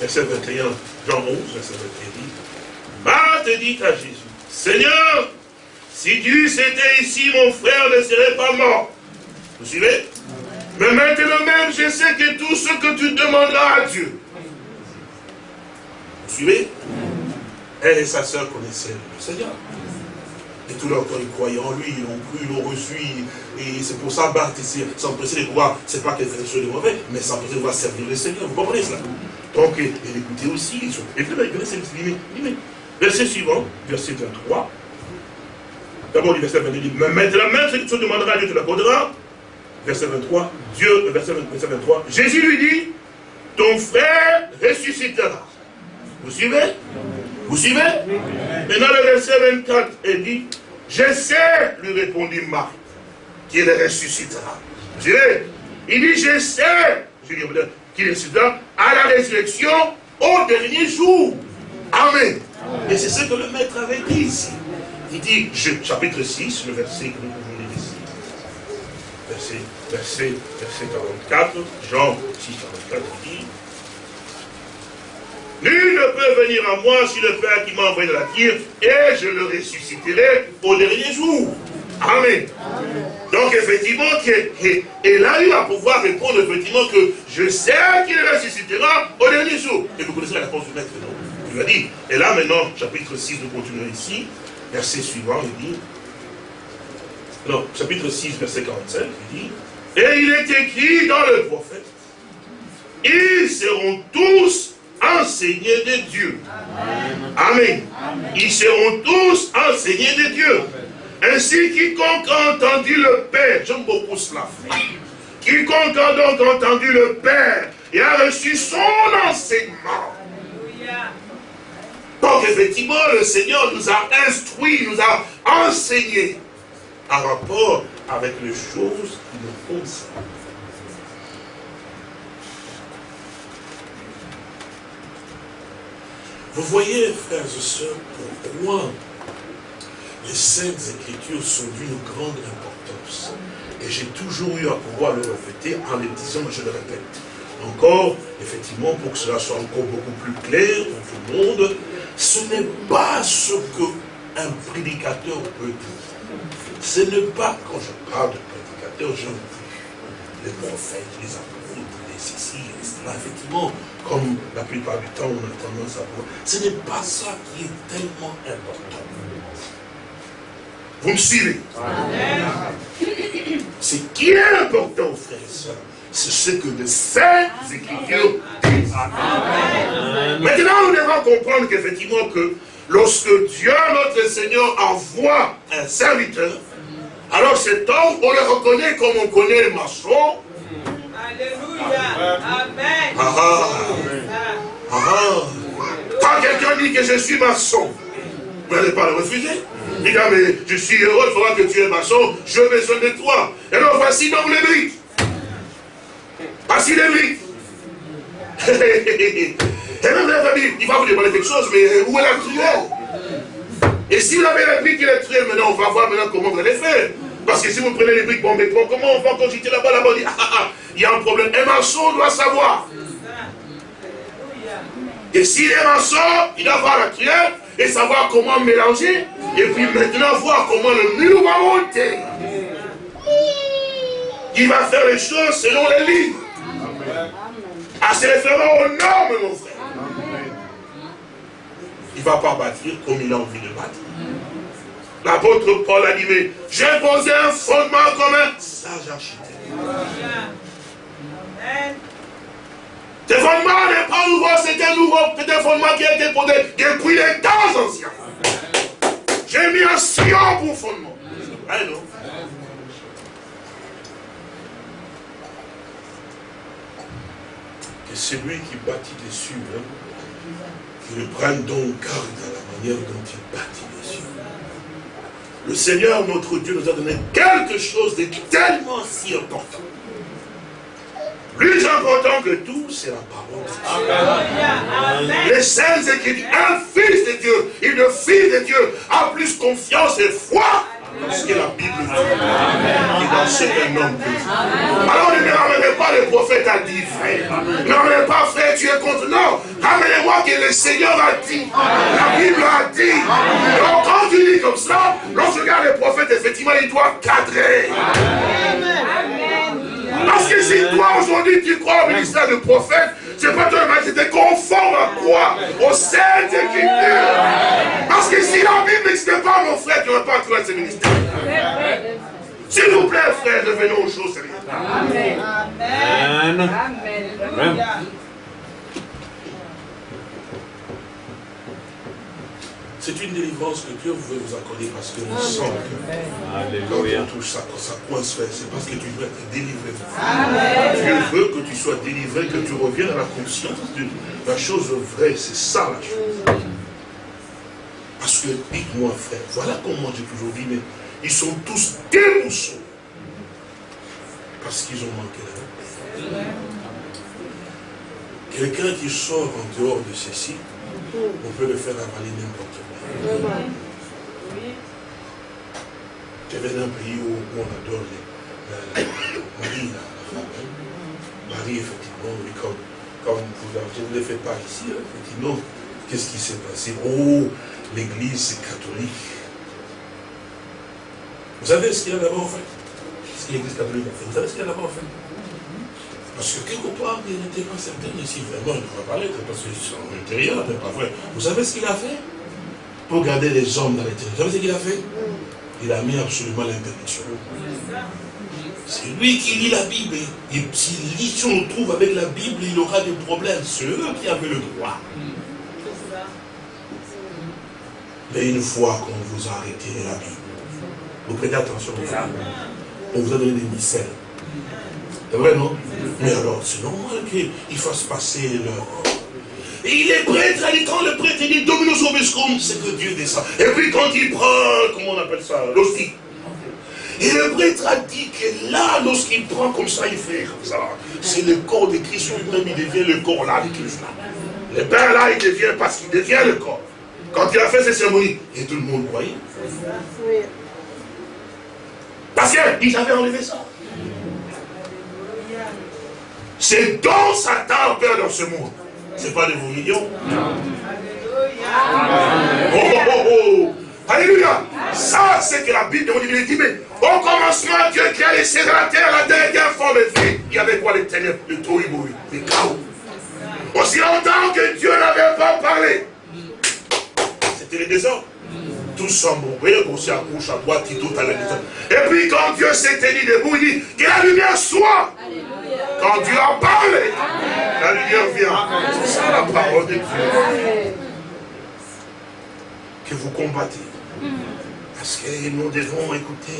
verset 21, Jean 11, verset 21, Marthe dit à Jésus, Seigneur, si tu étais ici, mon frère ne serait pas mort. Vous suivez? Mais maintenant même, je sais que tout ce que tu demanderas à Dieu. Vous suivez? Elle et sa sœur connaissaient le Seigneur. Et tout leur corps, ils croyaient en lui, ils l'ont cru, ils l'ont reçu. Et c'est pour ça, Marthe, s'empêcher de pouvoir, c'est pas des choses de mauvais, mais s'empêcher de pouvoir servir le Seigneur. Vous comprenez cela? Donc, elle écoutait aussi. Et puis, il Verset suivant, verset 23. D'abord, le verset 22 dit, mais maintenant même ce que tu demanderas Dieu, tu l'accordera. Verset 23, Dieu, verset 23, Jésus lui dit, ton frère ressuscitera. Vous suivez? Vous suivez Maintenant, le verset 24, il dit, je sais, lui répondit Marc, qu'il ressuscitera. Vous suivez Il dit, je sais, je dis, qu'il ressuscitera à la résurrection au dernier jour. Amen. Et c'est ce que le maître avait dit ici. Il dit, chapitre 6, le verset que nous pouvons lire ici. Verset, verset, verset 44, Jean 6, 44, il dit, Nul ne peut venir à moi si le Père qui m'a envoyé de la terre, et je le ressusciterai au dernier jour. Amen. Donc effectivement, et là il va pouvoir répondre effectivement que je sais qu'il ressuscitera au dernier jour. Et vous connaissez la réponse du maître, non? Il va dire, et là maintenant, chapitre 6, nous continuons ici, verset suivant, il dit, non, chapitre 6, verset 45, il dit, et il est écrit dans le prophète, ils seront tous enseignés de Dieu. Amen. Ils seront tous enseignés de Dieu. Ainsi, quiconque a entendu le Père, j'aime beaucoup cela, quiconque a donc entendu le Père et a reçu son enseignement. Donc, effectivement, le Seigneur nous a instruits, nous a enseignés en rapport avec les choses qui nous concernent. Vous voyez, frères et sœurs, pourquoi les Saintes Écritures sont d'une grande importance. Et j'ai toujours eu à pouvoir le répéter en les disant, je le répète. Encore, effectivement, pour que cela soit encore beaucoup plus clair pour tout le monde, ce n'est pas ce qu'un prédicateur peut dire. Ce n'est pas, quand je parle de prédicateur, je les prophètes, les apôtres, les ceci, cela, effectivement, comme la plupart du temps on a tendance à voir. Ce n'est pas ça qui est tellement important. Vous me suivez? Ce qui est important, frères et sœurs, c'est ce que les saintes écritures disent. Maintenant, nous devons comprendre qu'effectivement que lorsque Dieu, notre Seigneur, envoie un serviteur, alors cet homme, on le reconnaît comme on connaît le maçon. Alléluia. Amen. Ah, ah. ah Quand quelqu'un dit que je suis maçon, vous n'allez pas le refuser. Il dit, mais je suis heureux, il faudra que tu es maçon, je veux besoin de toi. Et alors voici donc les briques. Voici les briques. <laughs> et même la famille, il va vous demander quelque chose, mais où est la truelle Et si vous avez la brique et la truelle, maintenant, on va voir maintenant comment vous allez faire. Parce que si vous prenez les briques, bon, mais comment on va quand j'étais là-bas, là-bas, dit, ah, ah, ah, il y a un problème. Un maçon doit savoir. Et s'il est maçon, il doit avoir la truelle, et savoir comment mélanger, et puis maintenant voir comment le mur va monter. Il va faire les choses selon les livres. À se référant aux normes, mon frère. Il ne va pas bâtir comme il a envie de bâtir. L'apôtre Paul a dit, mais j'ai posé un fondement comme un sage architecte. Ce fondement n'est pas nouveau, c'est un nouveau, c'est un fondement qui a été posé depuis les temps anciens. J'ai mis un Sion pour fondement. non Que celui qui bâtit dessus, hein, qu'il prenne donc garde à la manière dont il bâtit. Le Seigneur, notre Dieu, nous a donné quelque chose de tellement si important. Plus important que tout, c'est la parole de Dieu. Les saints écritures, un fils de Dieu, une fille de Dieu, a plus confiance et foi ce que la Bible dit. Et dans ce qu'un homme Alors ne ramenez pas le prophète à dire, frère. Ne ramenez pas, frère, tu es contre. Non, ramenez-moi que le Seigneur a dit. La Bible a dit. Donc quand tu dis comme ça, lorsque regarde le prophète, effectivement, il doit cadrer. Parce que si toi aujourd'hui tu crois au ministère de prophète, c'est pas toi, mais c'était conforme à quoi? Au Saintes Écritures. Parce que si la Bible n'existait pas, mon frère, tu n'aurais pas trouvé ce ministère. S'il vous plaît, frère, devenons aux choses sérieuses. Amen. Amen. Amen. C'est une délivrance que Dieu veut vous accorder parce que nous sent que quand on touche ça, quand ça coince, c'est parce que tu veux être délivré. Dieu veut que tu sois délivré, que tu reviennes à la conscience de la chose vraie. C'est ça la chose. Parce que, dites-moi frère, voilà comment j'ai toujours dit, mais ils sont tous démoussons. Parce qu'ils ont manqué la paix. Quelqu'un qui sort en dehors de ceci, on peut le faire avaler n'importe quoi. J'avais un pays où, on adore les, Marie, la, femme. Marie, effectivement, oui, comme, comme vous, ne le fais pas ici, effectivement. Qu'est-ce qui s'est passé Oh, l'église catholique. Vous savez ce qu'il a d'abord fait Ce que l'Église catholique a fait. Vous savez ce qu'il a d'abord fait Parce que quelque part, il n'était pas certain de si vraiment il ne pourrait pas l'être, parce que son intérieur n'était pas vrai. Vous savez ce qu'il a fait? Pour garder les hommes dans l'intérieur. Vous savez ce qu'il a fait? Il a mis absolument l'interdiction. C'est lui qui lit la Bible. Et si on le trouve avec la Bible, il aura des problèmes. C'est eux qui avaient le droit. Mais une fois qu'on vous a arrêté la Bible, vous prêtez attention On vous a donné des missels. C'est vrai, non? Mais alors, normal qu'ils fassent passer leur... Et il est prêtre, quand le prêtre dit Dominus Obiscum, c'est que Dieu descend. Et puis quand il prend, comment on appelle ça L'hostie. Et le prêtre a dit que là, lorsqu'il prend comme ça, il fait comme ça. C'est le corps de Christ lui-même, il devient le corps là de Christ là. Le père là, il devient parce qu'il devient le corps. Quand il a fait ces cérémonies, et tout le monde croyait. Parce qu'ils avaient enlevé ça. C'est dont Satan peur dans ce monde. Ce n'est pas de vos millions. Oh, oh, oh, oh. Alléluia. Ça, c'est que la Bible il dit, mais au commencement, Dieu qui a laissé dans la terre la dernière forme vie. Il y avait quoi les ténèbres, le tohu le chaos. Aussi longtemps que Dieu n'avait pas parlé. C'était les désordres. Tous sont bombés, aussi à droite, tout à la maison. Et puis quand Dieu s'est tenu debout, il dit que la lumière soit. Quand Dieu a parlé, la lumière vient. C'est ça la parole de Dieu. Que vous combattez. Parce que nous devons écouter.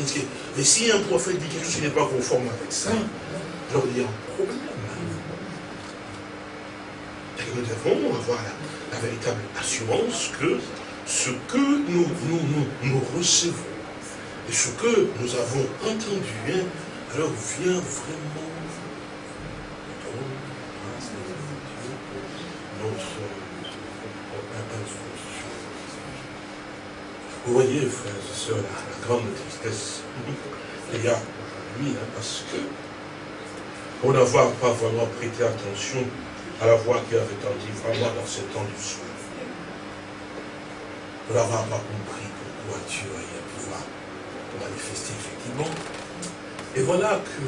Mais si un prophète dit quelque chose qui n'est pas conforme avec ça, je leur dis un problème. Et nous devons avoir la, véritable assurance que ce que nous, nous, nous, recevons et ce que nous avons entendu, hein, alors vient vraiment Vous voyez, frères et sœurs, la, grande tristesse qu'il y a lui, hein, parce que pour n'avoir pas vraiment prêté attention à la voix qui avait entendu vraiment dans ce temps du soir, pour n'avoir pas compris pourquoi Dieu a pouvoir manifester effectivement. Et voilà que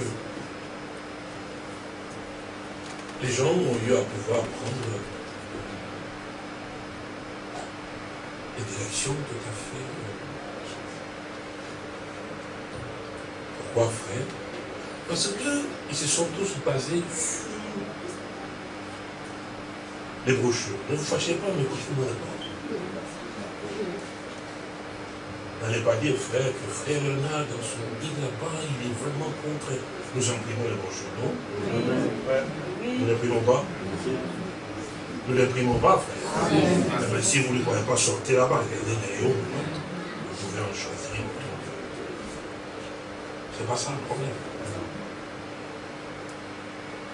les gens ont eu à pouvoir prendre des directions tout à fait. Euh, pourquoi, frère Parce qu'ils se sont tous basés sur les brochures. Ne vous fâchez pas, mais écoutez-moi d'abord. N'allez pas dire, frère, que frère Léonard, dans son guide là-bas, il est vraiment contre. Nous imprimons les brochures, non? Nous n'imprimons pas? Nous n'imprimons pas, frère. Si vous ne pouvez pas sortir là-bas, regardez les vous pouvez en choisir. C'est pas ça le problème.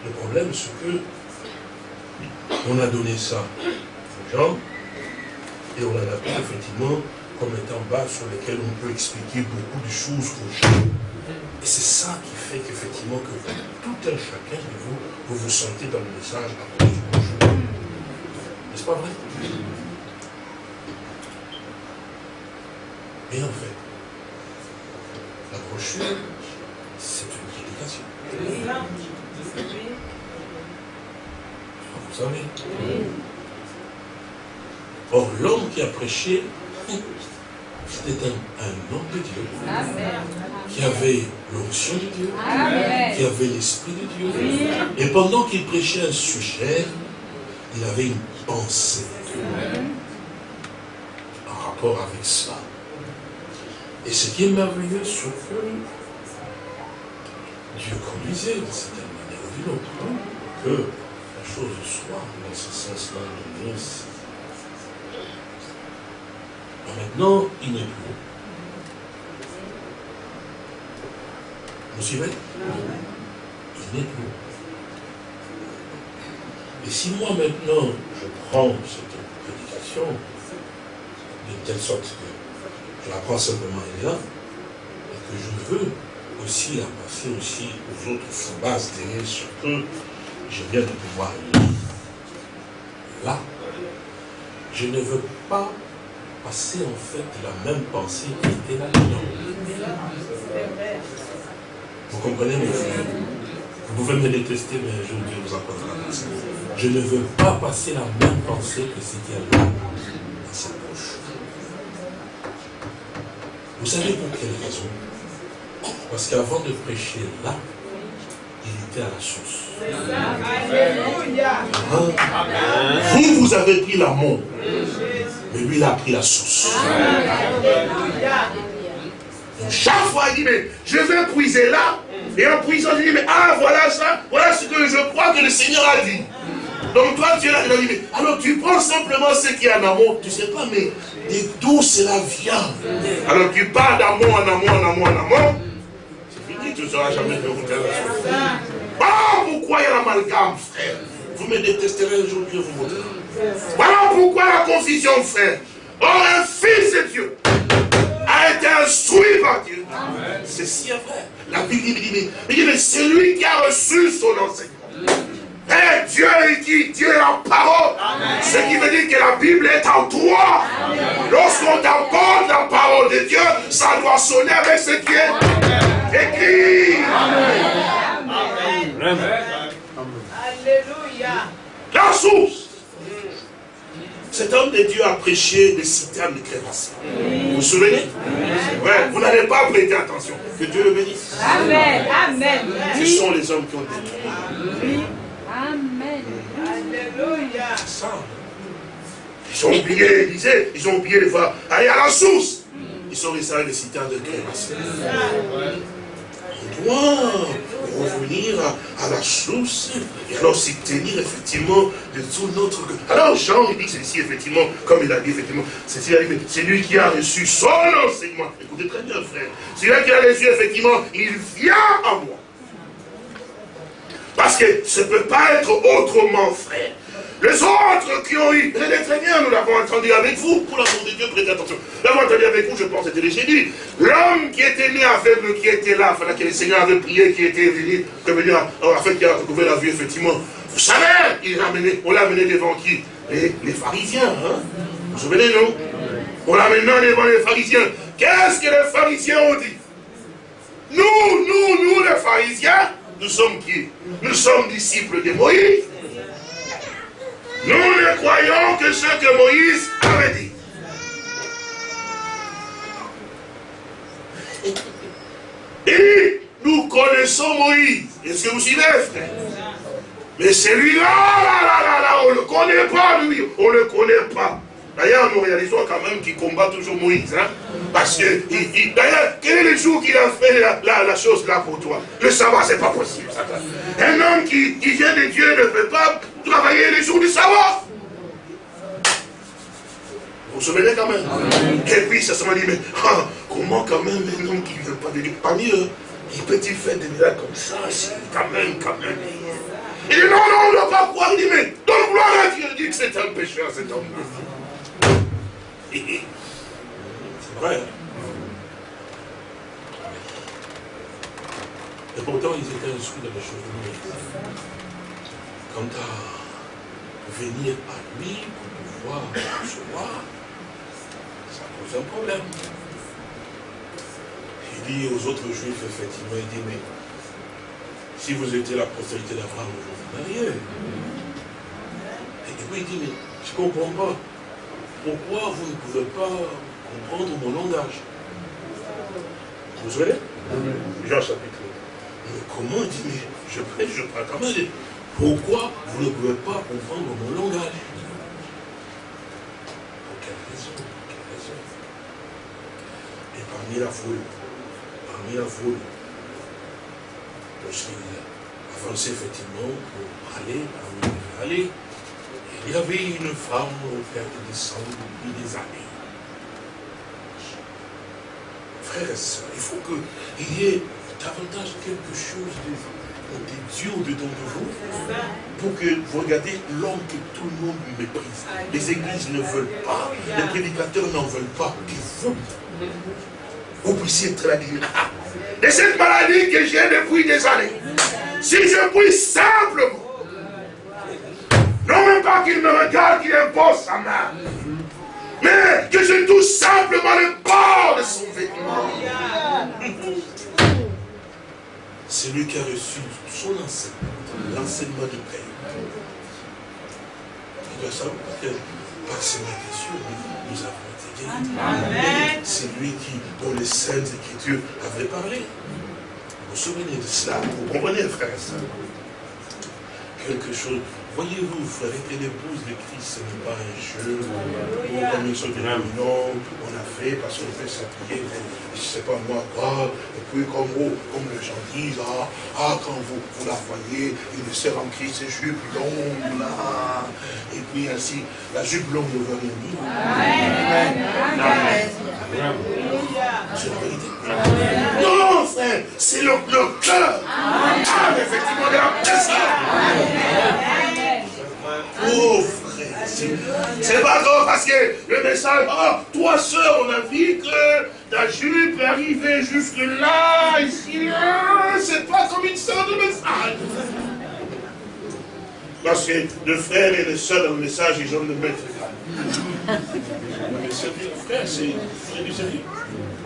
Le problème, c'est que on a donné ça aux gens et on en a pris effectivement comme étant bas sur lesquels on peut expliquer beaucoup de choses aux gens. Et c'est ça qui fait qu'effectivement que tout un chacun de vous, vous vous sentez dans le message à pas vrai. Mais en fait, la brochure, c'est une prédication. Vous savez. Or, l'homme qui a prêché, c'était un, homme de Dieu, qui avait l'onction de Dieu, qui avait l'esprit de Dieu. Et pendant qu'il prêchait un sujet, il avait une pensée en rapport avec cela. Et ce qui est merveilleux, c'est que Dieu conduisait d'une certaine manière ou d'une autre, que la chose soit dans ce sens-là de Maintenant, il n'est plus. Vous suivez? Il n'est plus. Et si moi maintenant, je prends cette prédication, d'une telle sorte que je la prends simplement là, et que je veux aussi la passer aussi aux autres sur base de ce que je viens de pouvoir lire. Là, je ne veux pas passer en fait la même pensée qui était là-dedans. Vous comprenez mes frères? Vous pouvez me détester, mais je Dieu vous apportera la pensée. Je ne veux pas passer la même pensée que ce qu'il y a là dans sa poche. Vous savez pour quelle raison? Parce qu'avant de prêcher là, il était à la source. Vous, vous avez pris l'amour. Mais lui, il a pris la source. chaque fois, il dit, mais je vais puiser là. Et en puisant, il dit, mais ah, voilà ça, voilà ce que je crois que le Seigneur a dit. Donc toi, tu es là, il a dit, mais alors tu prends simplement ce qui est en amour. Tu ne sais pas, mais d'où cela vient. Alors tu parles d'amour en amour, en amour, en amour. C'est fini, tu ne seras jamais de vous Ah, pourquoi il y a l'amalgame, frère Vous me détesterez un jour, Dieu vous montrera. Voilà pourquoi la confusion, frère. Or, un fils de Dieu a été instruit par Dieu. Ceci est vrai. La Bible dit, mais, c'est lui qui a reçu son enseignement. Et Dieu est qui Dieu est la parole. Ce qui veut dire que la Bible est en toi. Lorsqu'on t'apporte la parole de Dieu, ça doit sonner avec ce qui est écrit. Amen. Alléluia. La source. Cet homme de Dieu a prêché des citernes de création. Vous vous souvenez? Ouais, Vous n'avez pas prêté attention. Que Dieu le bénisse. Amen. Amen. Ce sont les hommes qui ont détruit. Amen. Alléluia. Ils ont oublié, ils disaient, ils ont oublié de voir. Allez à la source. Ils sont restés avec les citernes de création doit revenir à, la source et alors s'y tenir effectivement de tout notre... Alors Jean, il dit ceci effectivement, comme il a dit effectivement, c'est lui qui a reçu son enseignement. Écoutez très bien frère, c'est lui qui a reçu effectivement, il vient à moi. Parce que ça ne peut pas être autrement frère. Les autres qui ont eu, très bien, nous l'avons entendu avec vous, pour l'amour de Dieu, prêtez attention. Nous l'avons entendu avec vous, je pense, c'était génies. L'homme qui était né aveugle, qui était là, enfin, que le Seigneur avait prié, qui était venu, comme dire, en fait, qui a retrouvé la vue, effectivement. Vous savez, amené, on l'a amené devant qui? Les, les, pharisiens, hein? Vous vous souvenez, non? On l'a amené devant les pharisiens. Qu'est-ce que les pharisiens ont dit? Nous, nous, nous, les pharisiens, nous sommes qui? Nous sommes disciples de Moïse. Nous ne croyons que ce que Moïse avait dit. Et nous connaissons Moïse. Est-ce que vous suivez, frère? Mais celui-là, là, là, là, là, on ne le connaît pas, lui. On ne le connaît pas. D'ailleurs, nous réalisons quand même qu'il combat toujours Moïse. Hein? Parce que, d'ailleurs, quel est le jour qu'il a fait la, chose là pour toi? Le savoir, c'est pas possible. Un homme qui, qui vient de Dieu ne peut pas travailler les jours du savoir. Vous vous souvenez quand même? Et puis, ça se m'a dit, mais ah, comment quand même un homme qui ne vient pas de Dieu, parmi eux, il peut-il faire des miracles comme ça Quand même, quand même. Il dit, non, non, on ne doit pas croire. Il dit, mais donne gloire à Dieu. Il dit que c'est un pécheur, cet homme. C'est vrai. Et pourtant, ils étaient instruits dans les choses de. Quant à venir à lui pour pouvoir recevoir, ça pose un problème. Il dit aux autres juifs, effectivement, il dit, mais si vous étiez la postérité d'Abraham, vous mariez. Et puis il dit, mais je ne comprends pas pourquoi vous ne pouvez pas comprendre mon langage Vous vous souvenez Jean chapitre. Mais comment il dit, mais je prêche, je parle quand même. Pourquoi vous ne pouvez pas comprendre mon langage Pour quelle raison Pour quelle raison Et parmi la foule, parmi la foule, lorsqu'il avançait effectivement pour aller là où il aller, il y avait une femme père de sang depuis des années. Frères et sœurs, il faut qu'il y ait davantage quelque chose de, Dieu au-dedans de vous pour que vous regardez l'homme que tout le monde méprise. Les églises ne veulent pas, les prédicateurs n'en veulent pas, que vous, vous puissiez la de cette maladie que j'ai depuis des années. Si je puis simplement pas qu'il me regarde, qu'il impose sa main. mais que je touche simplement le bord de son vêtement. C'est lui qui a reçu son enseignement, l'enseignement du Père. Il doit savoir que par ses sûr, nous avons été guéris. C'est lui qui, dont les saintes écritures avaient parlé. Vous vous souvenez de cela? Vous comprenez, frère et soeur Quelque chose Voyez-vous, frère, être l'épouse de Christ, ce n'est pas un jeu, comme une sorte de non, on a fait parce qu'on fait s'appuyer, je ne sais pas moi quoi, et puis comme, vous, comme les gens disent, ah, ah quand vous, vous la voyez, une sœur en Christ, c'est jupe longue, là, et puis ainsi, la jupe longue ne veut rien dire. C'est la vérité. Non, frère, c'est le, le cœur. Ah, effectivement, de la personne. Frère, c'est pas grave parce que le message, oh, toi soeur, on a vu que ta jupe est arrivée jusque là, ici, là, c'est pas comme une sorte de message. Parce que le frère et le soeur dans le message, ils ont le maître frère, c'est du sérieux.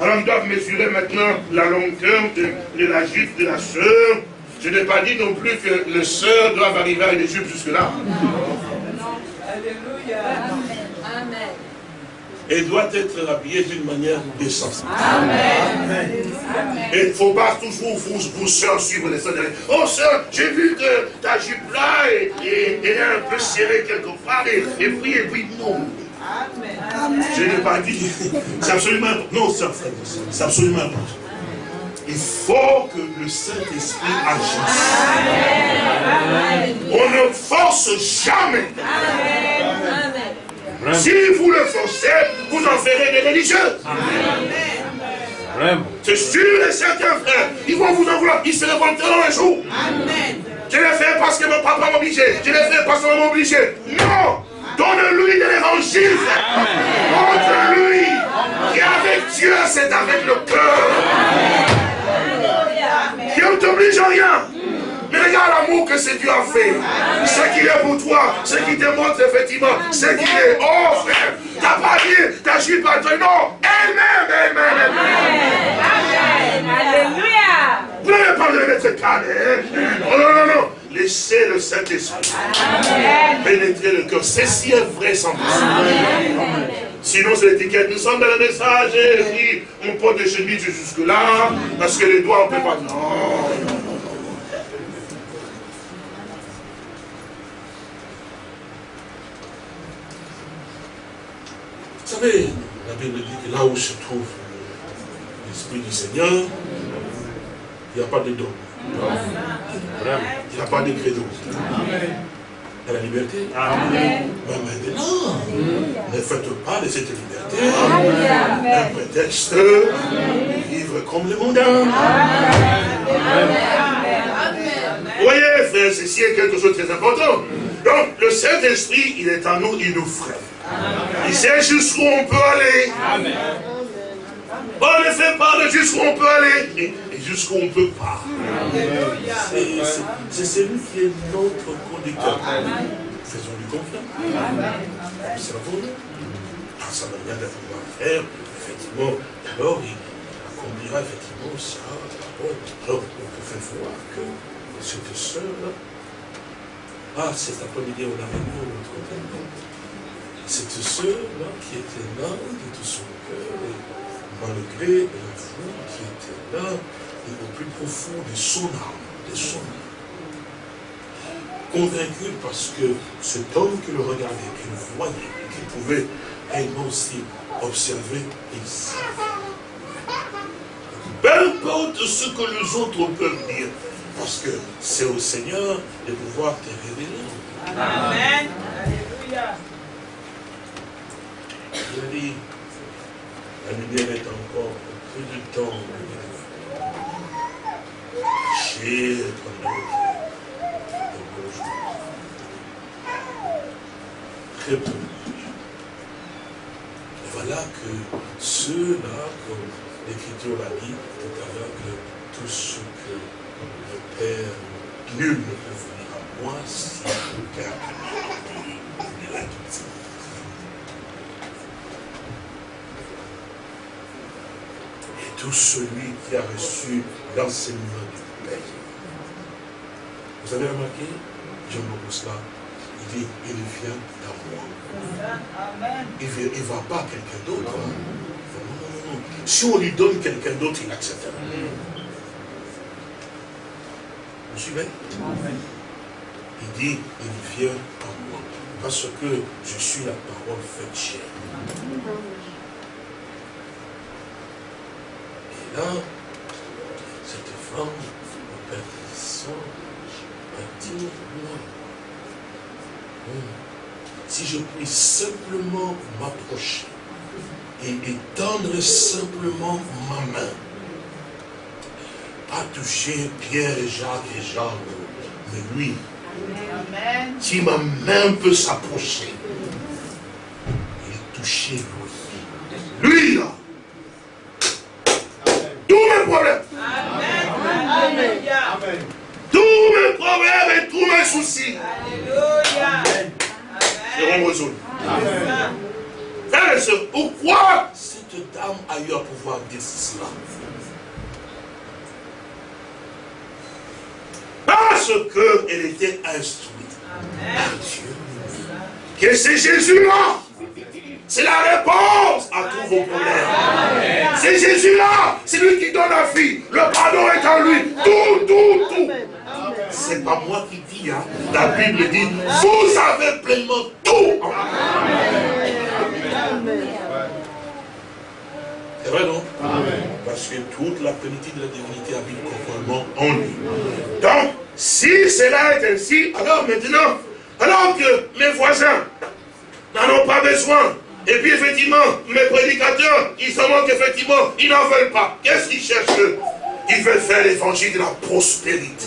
Alors on doit mesurer maintenant la longueur de, de la jupe de la soeur. Je n'ai pas dit non plus que le soeur doit arriver à une jupe jusque-là. Alléluia. Amen. Et doit être habillé d'une manière décente. Amen. Et il ne faut pas toujours vous, vous soeurs suivre les soeurs. Oh soeur, j'ai vu que ta jupe là est, un peu serrée quelque part. Et, puis, et puis, non. Amen. Je n'ai pas dit. C'est absolument Non, c'est absolument important. Il faut que le Saint-Esprit agisse. On ne force jamais. Si vous le forcez, vous en ferez des religieux. C'est sûr et certain, frère. Ils vont vous en vouloir. Ils se révolteront un jour. Je l'ai fait parce que mon papa m'a obligé. Je l'ai fait parce qu'on m'a obligé. Non Donne-lui de l'évangile. Montre-lui. Et avec Dieu, c'est avec le rien. Mais regarde l'amour que ce Dieu a fait. Ce qu'il est pour toi, ce qui te montre effectivement, ce qu'il est. Oh frère, t'as pas dit, t'as juste pas dit non. Elle-même, elle-même, elle-même. Alléluia. Vous n'avez pas de mettre calme. Hein? Non, non, non, non. Laissez le Saint-Esprit pénétrer le cœur. Ceci est vrai sans doute. Sinon, c'est l'étiquette. Nous sommes dans le message et puis on porte des chemises jusque-là, parce que les doigts, on ne peut pas. Non. Vous savez, la Bible dit que là où se trouve l'Esprit du Seigneur, il n'y a pas de don. Il n'y a pas de credo. Il y a la liberté. Amen. Mais maintenant, ne faites pas de cette liberté un prétexte de vivre comme le monde. Vous voyez, frère, ceci est quelque chose de très important. Donc, le Saint-Esprit, il est en nous, il nous ferait. Il sait jusqu'où on peut aller. On ne fait pas de jusqu'où on peut aller jusqu'où on ne peut pas. C'est celui qui est notre conducteur. Faisons-lui confiance. Observons-le. Dans sa manière de pouvoir faire, effectivement, alors il accomplira effectivement ça. Alors, on peut faire voir que cette sœur-là, ah, cet après-midi, on a au notre côté. Cette sœur-là qui était là de tout son cœur, malgré la foule qui était là, au plus profond de son âme, de son âme. Convaincu parce que cet homme qui le regardait, qui le voyait, qui pouvait également aussi observer ici. Peu importe ce que les autres peuvent dire, parce que c'est au Seigneur de pouvoir te révéler. Amen. Alléluia. Il dit, la lumière est encore peu de temps caché comme Très peu. Et voilà que ceux-là, comme l'Écriture l'a dit tout à l'heure, que tout ce nul ne peut venir à moi si le l'a. Et tout celui qui a reçu l'enseignement du Père, vous avez remarqué, j'aime beaucoup cela, il dit, il vient à moi. Il ne va pas quelqu'un d'autre. Hein. Si on lui donne quelqu'un d'autre, il acceptera. Suivez Il dit, il vient à moi. Parce que je suis la parole faite chair. Et là, cette femme, au Père a dit, moi, si je puis simplement m'approcher et étendre simplement ma main, pas toucher Pierre et Jacques et Jean, mais lui, si ma main peut s'approcher et toucher lui, lui là, tous mes problèmes, tous mes problèmes et tous mes soucis seront résolus. pourquoi cette dame a eu à pouvoir dire cela Parce qu'elle était instruite par Dieu. Que c'est Jésus-là. C'est la réponse à tous vos problèmes. C'est Jésus-là. C'est lui qui donne la vie. Le pardon est en lui. Tout, tout, tout. C'est pas moi qui dis. Hein. La Bible dit, vous avez pleinement tout en C'est vrai, non? Parce que toute la plénitude de la divinité habite conformément en lui. Donc, si cela est ainsi, alors maintenant, alors que mes voisins n'en ont pas besoin, et puis effectivement, mes prédicateurs, ils s'en manquent effectivement, ils n'en veulent pas. Qu'est-ce qu'ils cherchent eux? Ils veulent faire l'évangile de la prospérité.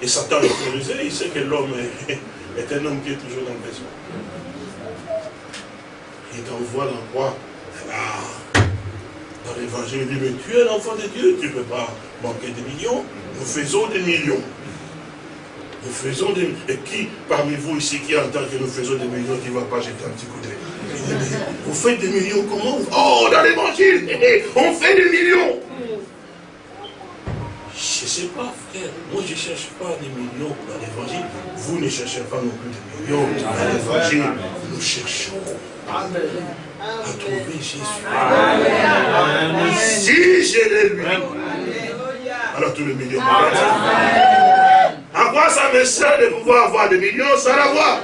Et Satan est autorisé, il sait que l'homme est, un homme qui est toujours dans le besoin. Il t'envoie dans quoi Dans l'évangile, il dit, mais tu es l'enfant de Dieu, tu ne peux pas manquer des millions. Nous faisons des millions. Nous faisons des Et qui parmi vous ici qui entend que nous faisons des millions qui ne va pas jeter un petit coup d'œil? Vous faites des millions comment? Oh, dans l'évangile, <laughs> on fait des millions. Je ne sais pas, frère. Moi, je ne cherche pas des millions dans l'évangile. Vous ne cherchez pas non plus des millions dans l'évangile. Nous cherchons à trouver Jésus. Si j'ai les lui, alors tous les millions. À quoi ça me sert de pouvoir avoir des millions sans l'avoir?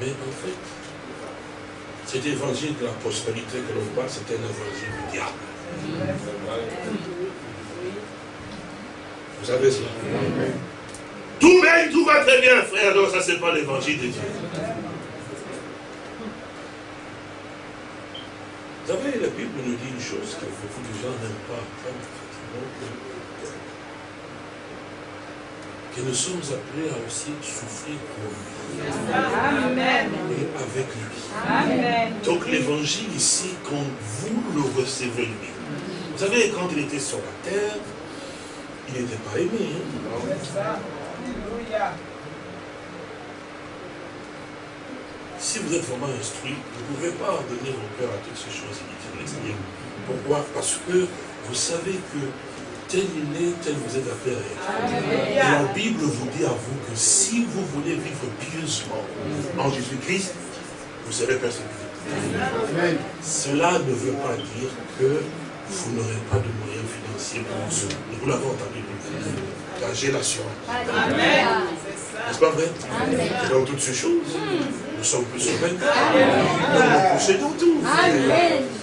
Mais en fait, cet évangile de la prospérité que l'on parle, c'est un évangile du diable. Vous savez cela? Tout va, tout va très bien, frère. Non, ça, c'est pas l'évangile de Dieu. Vous nous dit une chose que beaucoup de gens n'aiment pas que nous sommes appelés à aussi souffrir pour lui. Amen. Et avec lui. Amen. Donc l'évangile ici, quand vous le recevez lui. Vous savez, quand il était sur la terre, il n'était pas aimé. Hein? Si vous êtes vraiment instruit, vous ne pouvez pas donner vos cœur à toutes ces choses inutiles Pourquoi? Parce que vous savez que tel il est, tel vous êtes appelé à être. Et la Bible vous dit à vous que si vous voulez vivre pieusement en Jésus-Christ, vous serez persécuté. Cela ne veut pas dire que vous n'aurez pas de moyens financiers pour vous. Nous l'avons entendu. Car j'ai l'assurance. N'est-ce pas vrai? Et dans toutes ces choses, nous sommes plus sauvés. Nous possédons tout.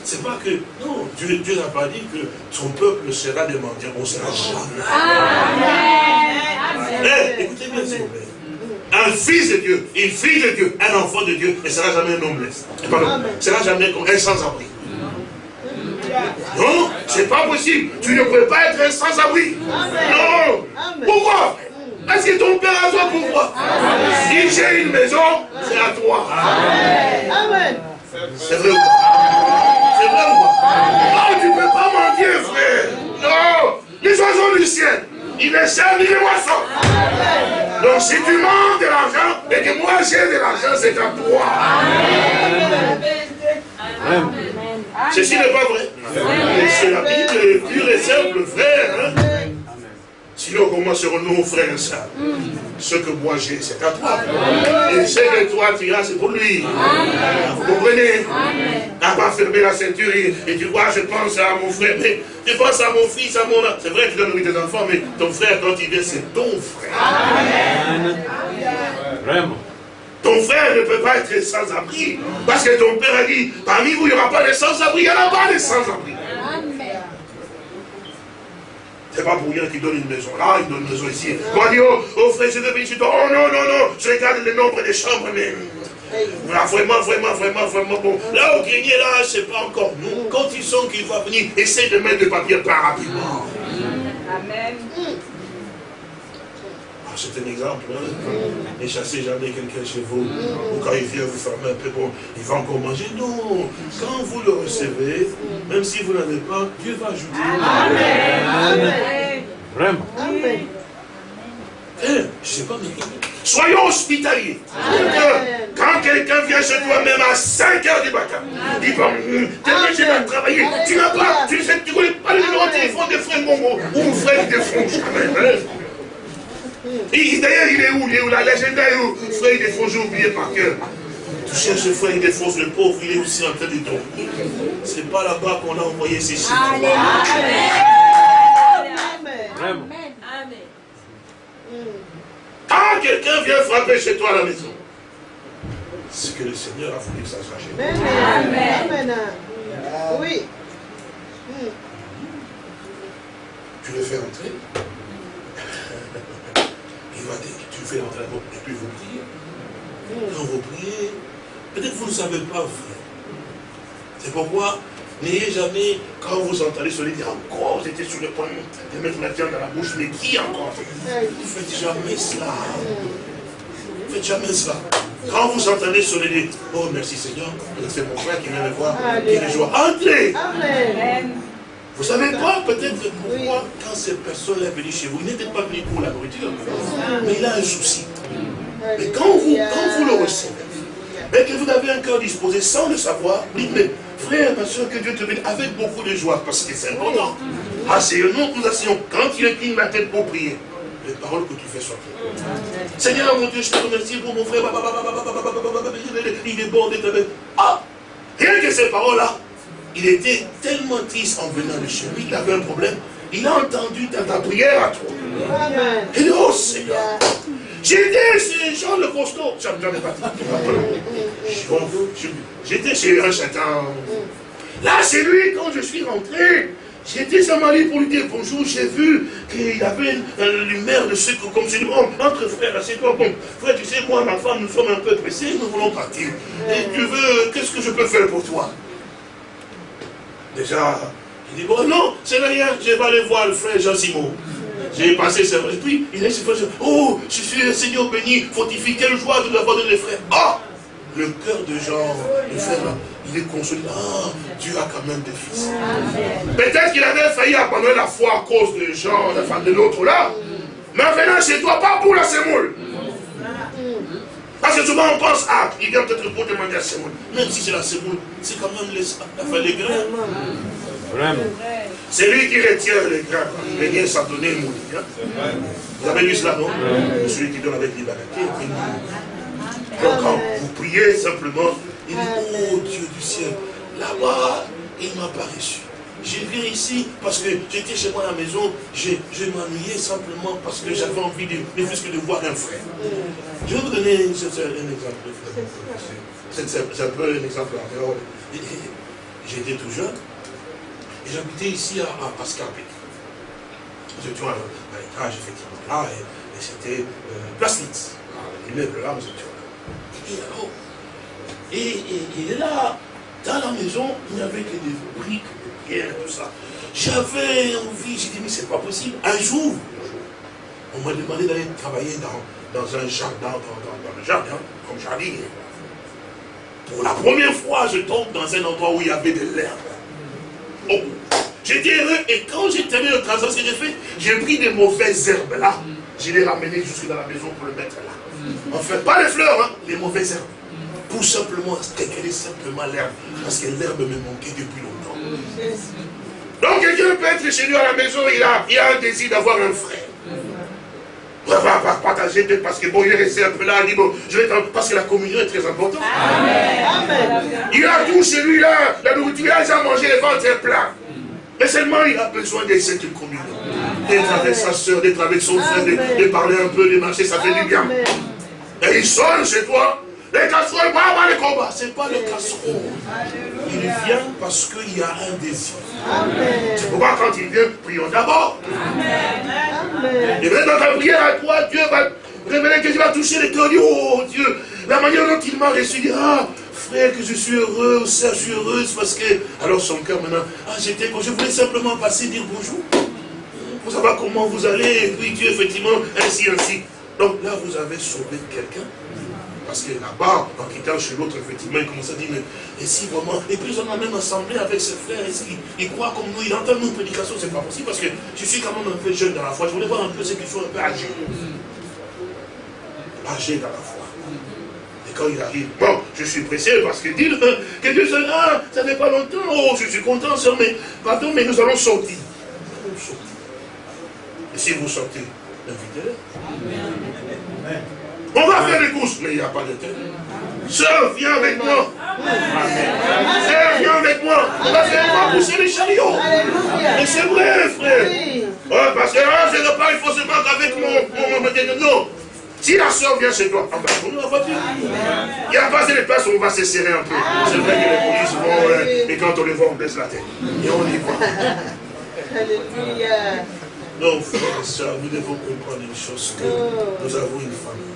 C'est pas que, non, Dieu, Dieu n'a pas dit que son peuple sera des mendiants. On sera jamais. Amen. Écoutez bien s'il vous plaît. Un fils de Dieu, une fille de Dieu, un enfant de Dieu ne sera jamais un homme ne sera jamais comme un sans-abri. Non, c'est pas possible. Tu ne peux pas être un sans-abri. Non. Pourquoi? Est-ce que ton père a toi pourquoi Si j'ai une maison, c'est à toi. Amen. C'est vrai ou pas? C'est vrai ou pas? Non, tu ne peux pas mentir, frère. Non. Les oiseaux du ciel, ils ne servent ni les moissons. Donc si tu manques de l'argent et que moi j'ai de l'argent, c'est à toi. Ceci n'est pas vrai. C'est la Bible pure et simple, frère. Hein. Sinon, comment serons-nous frères et sœurs Ce que moi j'ai, c'est à toi. Et ce que toi tu as, c'est pour lui. Vous comprenez N'a pas fermé la ceinture et, tu vois, je pense à mon frère, mais je pense à mon fils, à mon... C'est vrai que tu donnes nourrir tes enfants, mais ton frère, quand il vient, c'est ton frère. Vraiment. Ton frère ne peut pas être sans-abri. Parce que ton père a dit, parmi vous, il n'y aura pas de sans-abri, il n'y en a pas de sans-abri. C'est pas pour rien qu'il donne une maison là, il donne une maison ici. On dit, oh, oh frère, je devais ici. Oh non, non, non, je regarde le nombre des chambres, mais. Voilà, vraiment, vraiment, vraiment, vraiment bon. Là, au grenier, là, c'est pas encore nous. Quand ils sont qu'il va venir, essaye de mettre le papier pas rapidement. Amen. C'est un exemple. Hein? Ne chassez jamais quelqu'un chez vous. Ou quand il vient vous fermer un peu, bon, il va encore manger. Non. Quand vous le recevez, même si vous n'avez pas, Dieu va ajouter. Amen. Vraiment. Amen. Eh, je sais pas, mais soyons hospitaliers. Quand quelqu'un vient chez toi, même à 5 heures du matin, il va, tu vas travailler, tu n'as pas, tu ne connais pas le numéro de téléphone des frères Mongo, ou frère des. Hein. D'ailleurs, il est où? Il est où? La légende est où? Frère défonce, j'ai oublié par cœur. Tu cherches le frère défonce, le pauvre, il est aussi en train de dormir. C'est pas là-bas qu'on a envoyé ces chiffres. Amen. Amen. Quand quelqu'un vient frapper chez toi à la maison, c'est que le Seigneur a voulu que ça soit chez toi. Amen. Oui. Tu le fais entrer? Tu fais la et puis vous priez. Quand vous priez, peut-être vous ne savez pas vrai. C'est pourquoi N'ayez jamais, quand vous entendez cela, dire encore, j'étais sur le point de mettre la viande dans la bouche, mais qui encore Ne faites jamais cela. Ne faites jamais cela. Quand vous entendez cela, dites, oh merci Seigneur, c'est mon frère qui vient me voir, qui est joie. Entrez Vous savez pas peut-être pourquoi, quand cette personne est venue chez vous, il n'était pas venu pour la nourriture, mais il a un souci. Mais quand vous, quand vous le recevez, et que vous avez un cœur disposé sans le savoir, dites, mais Frère, ma soeur, que Dieu te bénisse avec beaucoup de joie, parce que c'est important. Asseyons-nous, nous asseyons. Quand il incline la tête pour prier, les paroles que tu fais sortir. Seigneur, mon Dieu, je te remercie pour mon frère. Il est bon d'être Ah Rien que ces paroles-là, il était tellement triste en venant de chez lui, il avait un problème. Il a entendu ta, prière à toi. Il dit, oh Seigneur, J'étais chez Jean le costaud. J'en ai pas J'étais chez un châtain. Là, c'est lui, quand je suis rentré, j'étais sans mari pour lui dire bonjour, j'ai vu qu'il avait une, lumière de ce comme c'est entre frères, c'est toi, bon, frère, tu sais, moi, ma femme, nous sommes un peu pressés, nous voulons partir. Et tu veux, qu'est-ce que je peux faire pour toi? Déjà, il dit, bon, non, c'est rien, je vais aller voir le frère Jean-Simon. J'ai passé ce... Et puis, il a dit, oh, je suis le Seigneur béni, fortifie, quelle joie de l'avoir donné les frères. Oh Le cœur de Jean, le frère il est consolé. Ah, Dieu a quand même des fils. Peut-être qu'il avait failli abandonner la foi à cause de Jean, la de l'autre là. Mais venant chez toi, pas pour la semoule. Parce que souvent on pense, ah, il vient peut-être pour demander la semoule. Même si c'est la semoule, c'est quand même les, grains. Vraiment. C'est lui qui retient les grains. Les grains, ça donnait le hein. Vous avez vu cela, non? Celui qui donne avec liberté. Donc quand vous priez simplement, il dit, oh Dieu du ciel, là-bas, il m'a pas reçu. Je viens ici parce que j'étais chez moi à la maison, je, m'ennuyais simplement parce que j'avais envie de, de voir un frère. Je vais vous donner un, exemple. C'est un peu un exemple J'étais tout jeune, et j'habitais ici à, Pascal Pic. Nous étions à, l'étage, effectivement, là, et, c'était euh, Plasnitz. L'immeuble là, nous étions là. Et, là, dans la maison, il n'y avait que des briques, tout ça. J'avais envie, j'ai dit, mais c'est pas possible. Un jour, on m'a demandé d'aller travailler dans, dans un jardin, dans, dans, le jardin, comme jardinier. Pour la première fois, je tombe dans un endroit où il y avait de l'herbe. J'étais heureux et quand j'ai terminé le travail, ce que j'ai fait, j'ai pris des mauvaises herbes là. je l'ai ramené jusque dans la maison pour le mettre là. Fait pas les fleurs, hein, les mauvaises herbes. Pour simplement est simplement l'herbe. Parce que l'herbe me manquait depuis longtemps. Donc quelqu'un peut être chez lui à la maison, il a, il a un désir d'avoir un frère. On va partager peut-être parce que bon, il est resté un peu là, il dit bon, je vais parce que la communion est très importante. Amen. Il a tout chez lui là, la nourriture, il a déjà mangé les ventres plein. Mais seulement il a besoin de cette communion. D'être avec sa soeur, d'être avec son frère, de, parler un peu, de marcher, ça fait du bien. Et il sonne chez toi. Les casseroles, pas avoir les combats. Ce n'est pas le casserole. Il vient parce qu'il y a un désir. C'est pourquoi quand il vient, prions d'abord. Et même dans ta prière à toi, Dieu va révéler que tu vas toucher les cœurs. Oh Dieu, la manière dont il m'a reçu, ah, frère, que je suis heureux, sœur, je suis heureuse parce que. Alors son cœur maintenant, ah, j'étais, je voulais simplement passer dire bonjour. Pour savoir comment vous allez, et puis Dieu, effectivement, ainsi, ainsi. Donc là, vous avez sauvé quelqu'un. Parce que là-bas, en quittant chez l'autre, effectivement, il commence à dire, mais et si vraiment, et puis on a même assemblé avec ses frères, et il, il croit comme nous, il entend nos prédications, c'est pas possible, parce que je suis quand même un peu jeune dans la foi, je voulais voir un peu ceux qui sont un peu âgés. Âgés dans la foi. Et quand il arrive, bon, je suis pressé parce que dit <laughs> que Dieu se ah, ça fait pas longtemps, oh, je suis content, sœur, mais pardon, mais nous allons sortir. Et si vous sortez, invitez-le. On va faire des courses, mais il n'y a pas de tête. Sœur, viens avec moi. Sœur, viens avec moi. On va faire quoi pousser les chariots. Mais c'est vrai, frère. Oh, parce que là, je ne pas, il faut se battre avec mon, mon, Non. Si la soeur vient chez toi, on va prendre la voiture. Il n'y a pas de place où on va se serrer un peu. C'est vrai que les polices vont, euh, et quand on les voit, on baisse la tête. Et on y va. Alléluia. Non, frères et sœurs, nous devons comprendre une chose, que nous avons une famille.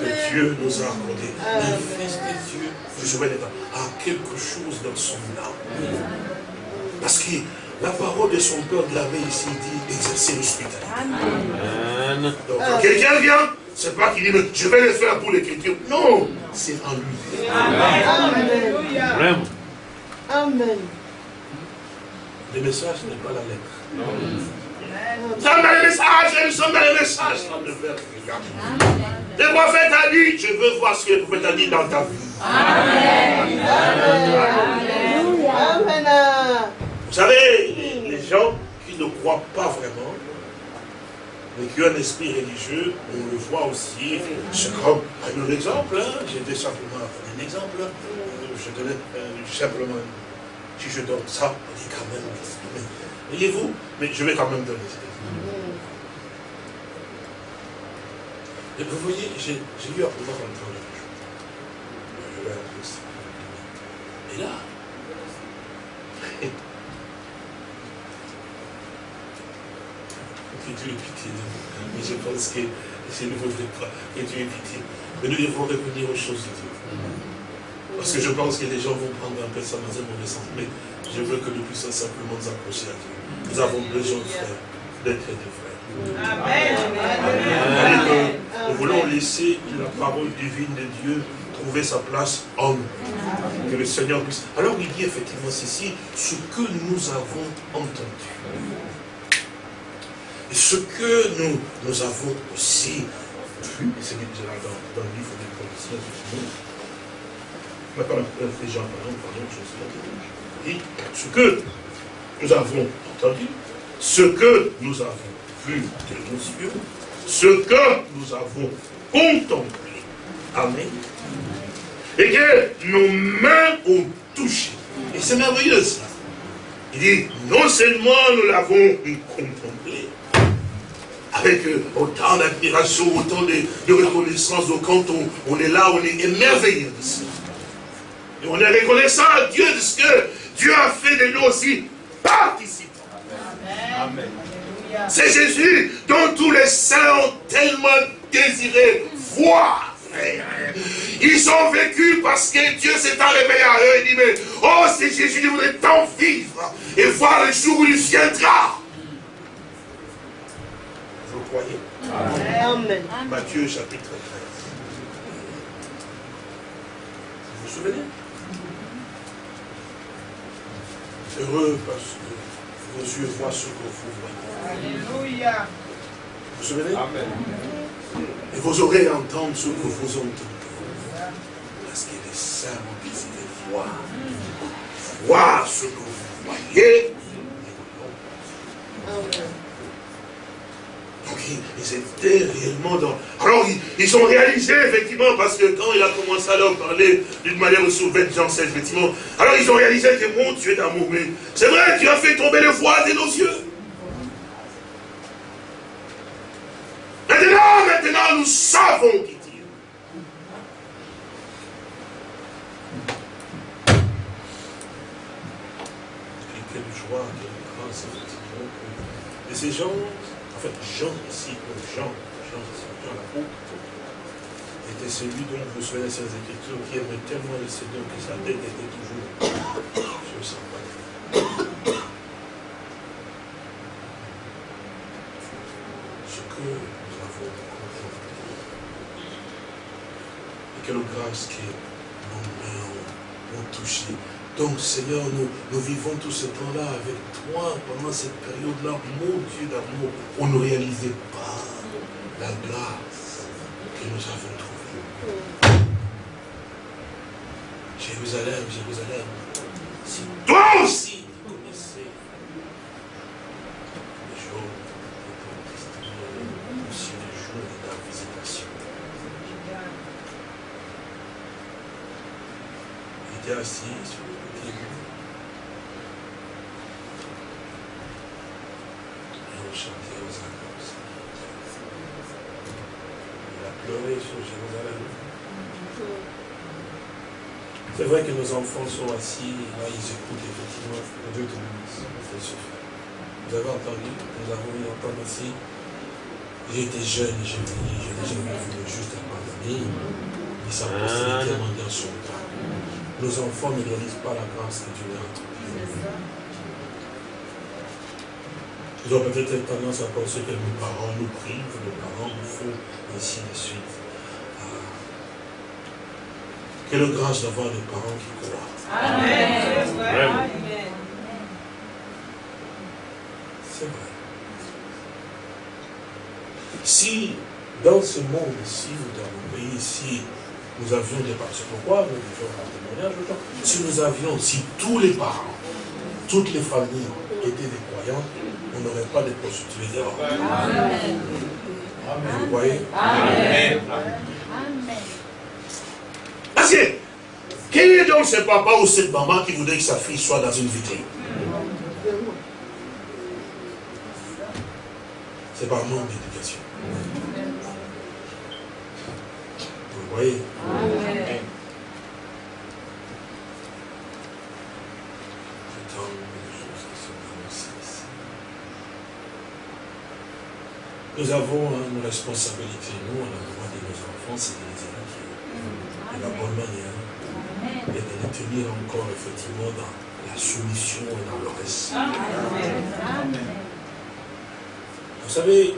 Que Dieu nous a accordé. Le Fils de Dieu, je souviens a quelque chose dans son âme. Parce que la parole de son père de l'avait ici dit exercer l'hospitalité. Donc quelqu'un vient, c'est pas qu'il dit je vais le faire pour l'écriture. Non, c'est en lui. Amen. Amen. Le message n'est pas la lettre. Nous sommes dans le message, nous sommes dans le message. Le prophète a dit, je veux voir ce que le prophète a dit dans ta vie. Amen. Amen. Vous savez, les gens qui ne croient pas vraiment, mais qui ont un esprit religieux, on le voit aussi. C'est comme un exemple, hein. j'étais simplement un exemple. Je donnais euh, simplement, si je donne ça, on dit quand même, Voyez-vous Mais je vais quand même donner Et vous voyez, j'ai eu à pouvoir entendre Je Et là, que Dieu ait pitié Mais je pense que c'est ne faudrait pas que Dieu ait pitié. Mais nous devons revenir aux choses de Dieu. Parce que je pense que les gens vont prendre un peu ça dans un mauvais sens. Mais je veux que nous puissions simplement nous accrocher à Dieu. Nous avons besoin de frères, d'être des frères. Amen. Amen. Nous voulons laisser la parole divine de Dieu trouver sa place en nous. Que le Seigneur puisse. Alors il dit effectivement ceci, ce que nous avons entendu. Et ce que nous, nous avons aussi vu, et c'est dans, dans le livre des prophéties, Maintenant, Jean, pardon, pardon, je suis là. ce que nous avons ce que nous avons vu de nos yeux, ce que nous avons contemplé. Amen. Et que nos mains ont touché. Et c'est merveilleux ça. Il dit, non seulement nous l'avons contemplé, avec euh, autant d'admiration, autant de, reconnaissance, donc quand on, est là, on est émerveillé de. Et on est reconnaissant à Dieu de ce que Dieu a fait de nous aussi participants. Amen. C'est Jésus dont tous les saints ont tellement désiré voir. Ils ont vécu parce que Dieu s'est réveillé à eux et dit, mais oh, c'est Jésus, je voudrais tant vivre et voir le jour où il viendra. Vous croyez? Amen. Matthieu chapitre 13. Vous vous souvenez? Heureux parce que vos yeux voient ce que vous voyez. Alléluia. vous souvenez? Et vos oreilles entendent ce que vous entendez. Parce qu'il est saint qui de voir. Voir ce que vous voyez. Donc ils étaient réellement dans... Alors ils, ont réalisé effectivement, parce que quand il a commencé à leur parler d'une manière souveraine, Jean 16, effectivement, alors ils ont réalisé que mon Dieu d'amour, mais c'est vrai, tu as fait tomber le voile de nos yeux. Maintenant, maintenant, nous savons qui dit. Et quelle joie, quelle grâce, effectivement. Et ces gens, en Jean ici, Jean, Jean, Jean l'apôtre, était celui dont vous souvenez ces écritures qui aimait tellement le Seigneur que sa tête était toujours sur sa Ce que quelle grâce que nos mains ont, touché. Donc, Seigneur, nous, vivons tout ce temps-là avec toi pendant cette période-là. Mon Dieu d'amour, on ne réalisait pas la grâce que nous avons trouvée. Jérusalem, Jérusalem, si toi aussi tu connaissais les jours de ton aussi les jours de ta visitation. était assis sur le petit bout. Et on chantait aux annonces. Il a pleuré sur Jérusalem. C'est vrai que nos enfants sont assis, et là ils écoutent effectivement Dieu te bénisse. Vous avez entendu, nous avons eu entendre ici. J'étais jeune et je me dis, je n'ai jamais vu le juste abandonné, mais sa postérité dans son temps nos enfants ne réalisent pas la grâce que Dieu a Ils ont peut-être tendance à penser que nos parents nous privent, nos parents nous font, ainsi de suite. Quelle grâce d'avoir des parents qui croient. Amen. C'est vrai. Si, dans ce monde ici, dans le pays ici, nous avions des parents. C'est pourquoi nous un témoignage Si nous avions, si tous les parents, toutes les familles étaient des croyants, on n'aurait pas de prostituées dehors. Amen. Vous voyez? Amen. Que, quel est donc ce papa ou cette maman qui voudrait que sa fille soit dans une vitrine? C'est par manque d'éducation. Vous voyez? Nous avons une responsabilité, nous, à l'endroit de nos enfants, c'est de les éduquer de la bonne manière et de les tenir encore effectivement dans la soumission et dans le respect. Vous savez,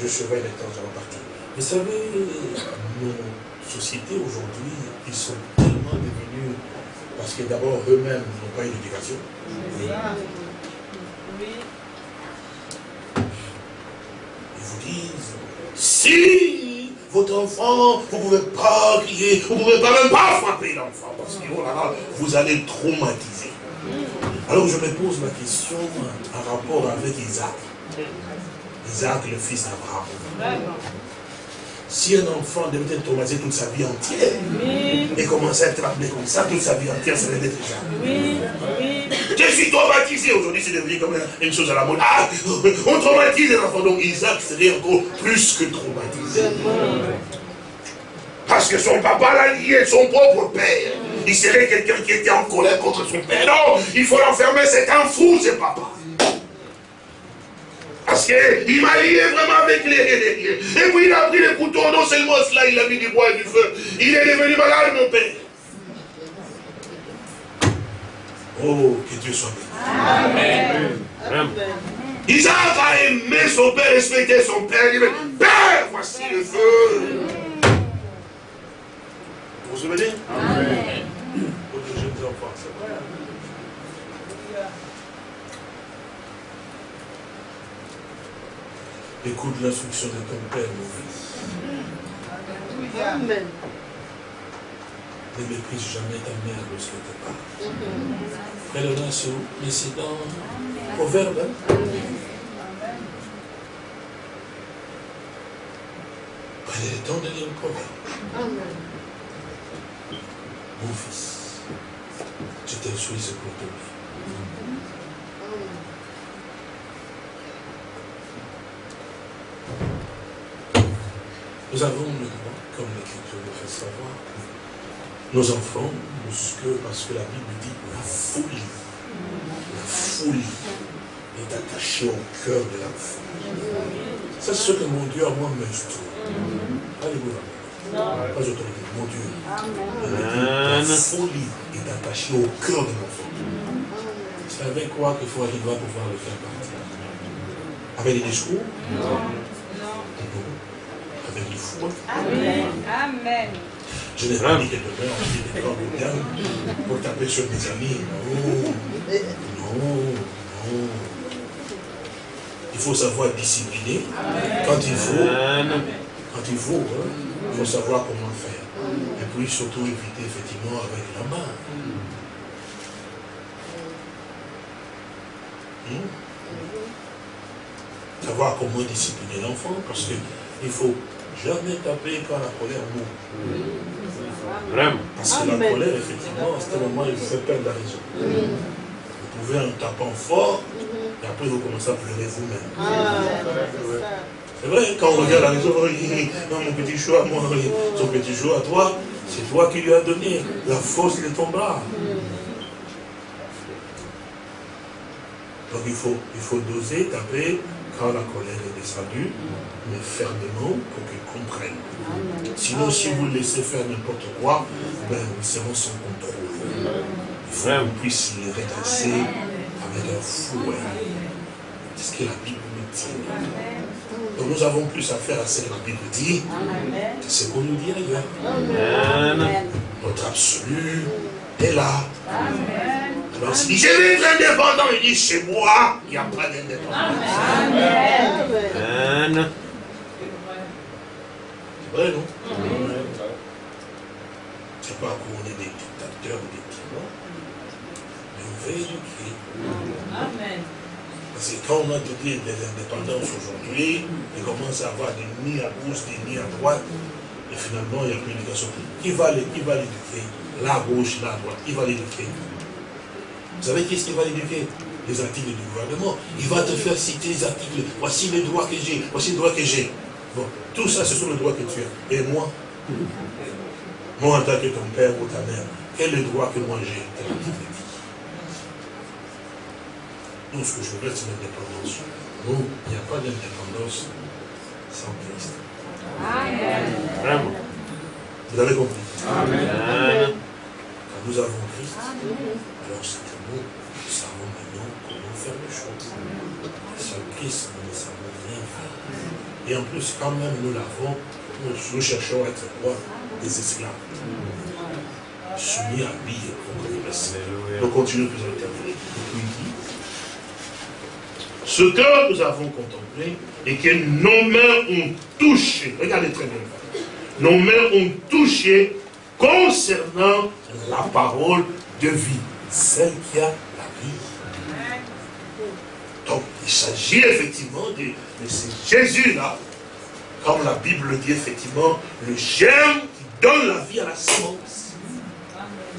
je surveille les temps en partie. Vous savez, nos sociétés aujourd'hui, ils sont tellement devenus, parce que d'abord eux-mêmes n'ont pas eu d'éducation. Ils vous disent, si votre enfant, vous ne pouvez pas crier, vous ne pouvez pas même pas frapper l'enfant, parce que oh vous allez traumatiser. Alors je me pose la question en rapport avec Isaac. Isaac, le fils d'Abraham. Si un enfant devait être traumatisé toute sa vie entière, et commencer à être appelé comme ça toute sa vie entière, ça déjà. Oui. Je suis traumatisé. Aujourd'hui, c'est devenu comme une chose à la mode. Ah, on traumatise les enfants. Donc Isaac serait encore plus que traumatisé. Parce que son papa l'a lié, son propre père. Il serait quelqu'un qui était en colère contre son père. Non, il faut l'enfermer, c'est un fou, c'est papa. Parce qu'il m'a lié vraiment avec les, Et puis il a pris les couteaux, non seulement cela, il a mis du bois et du feu. Il est devenu malade, mon père. Oh, que Dieu soit béni. Amen. Isaac a aimé son père, respecté son père. Il dit, Père, voici le feu. Vous vous souvenez? Amen. Pour les jeunes enfants, c'est vrai. Écoute l'instruction de ton Père, mon fils. Amen. Ne méprise jamais ta mère lorsqu'elle te parle. Elle en a sur mais c'est dans Proverbe. Hein? Prenez le temps de lire le Proverbe. Mon fils, je t'instruis pour ton bien. Nous avons le droit, comme l'Écriture le fait savoir, nos enfants, parce que la Bible dit la folie, la folie est attachée au cœur de l'enfant. C'est ce que mon Dieu a moi m'instruit. Alléluia. Pas autorité, mon Dieu. La folie est attachée au cœur de l'enfant. C'est avec quoi qu'il faut arriver à pouvoir le faire partir? Avec des discours? Non. Avec du foi Amen. Amen. Je n'ai pas dit que demain on dit des corps de pour taper sur mes amis. Non. Non. Non. Il faut savoir discipliner quand il faut. Quand il faut, hein, il faut savoir comment faire. Et puis surtout éviter effectivement avec la main. Hmm? Savoir comment discipliner l'enfant, parce qu'il ne faut jamais taper quand la colère monte. Vraiment. Parce que la colère, effectivement, à ce moment, il fait perdre la raison. Vous pouvez en tapant fort, et après vous commencez à pleurer vous-même. Ah, C'est vrai, quand on regarde la maison, oh, non, mon petit chou à moi, son petit chou à toi, c'est toi qui lui as donné la force de ton bras. Donc il faut, il faut doser, taper quand la colère est descendue, mais fermement pour qu'il comprenne. Sinon, si vous le laissez faire n'importe quoi, ben, nous serons sans contrôle. Il faut qu'on puisse les redresser avec un fouet. C'est ce que la Bible nous dit. Donc nous avons plus à faire à ce que la Bible dit que ce qu'on nous dit ailleurs. Notre absolu est là. Alors s'il dit, je vais être indépendant, il dit, chez moi, il n'y a pas d'indépendance. Amen. C'est vrai, non? C'est pas qu'on est des dictateurs ou des tyrans, mais on veut éduquer. Amen. Parce que quand on a donné des indépendances aujourd'hui, on commence à avoir des nids à gauche, des nids à droite, et finalement, il n'y a plus d'éducation. Qui va les- qui va l'éduquer Là à gauche, à droite, qui va l'éduquer Vous savez qui est-ce qui va l'éduquer Les articles du gouvernement. Il va te faire citer les articles. Voici les droits que j'ai, voici les droits que j'ai. Bon, tout ça, ce sont les droits que tu as. Et moi <laughs> Moi, en tant que ton père ou ta mère, quel est le droit que moi j'ai Nous, ce que je veux, c'est l'indépendance. Nous, il n'y a pas d'indépendance sans Christ. Vraiment. Vous avez compris Amen. Quand nous avons Christ, alors que nous, savons maintenant comment faire les choses. Sans Christ, nous ne savons rien faire. Et en plus, quand même nous l'avons, nous, cherchons à être quoi? Des esclaves. Soumis à lui. Nous continuons plus à dit, ce que nous avons contemplé et que nos mains ont touché, regardez très bien, nos mains ont touché concernant la parole de vie, celle qui a la vie. Donc, il s'agit effectivement de, de ce Jésus-là, comme la Bible dit effectivement, le germe qui donne la vie à la semence.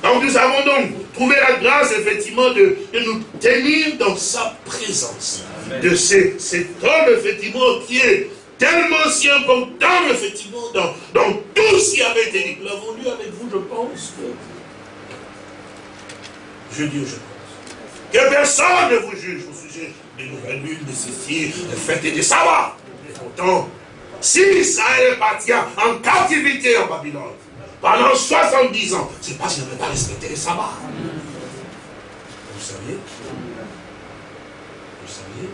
Donc nous avons donc trouvé la grâce effectivement de, de nous tenir dans sa présence. De ce- cet homme effectivement qui est tellement si important effectivement dans, dans tout ce qui avait été dit. Nous l'avons lu avec vous, je pense. Je dis pense. Que personne ne vous juge au sujet des nouvelles lunes, de ceci, des fêtes et des sabbats. Pourtant, si Israël partit en captivité en Babylone, pendant 70 ans, c'est parce qu'il n'avait pas respecté les sabbats. Vous saviez? Vous saviez?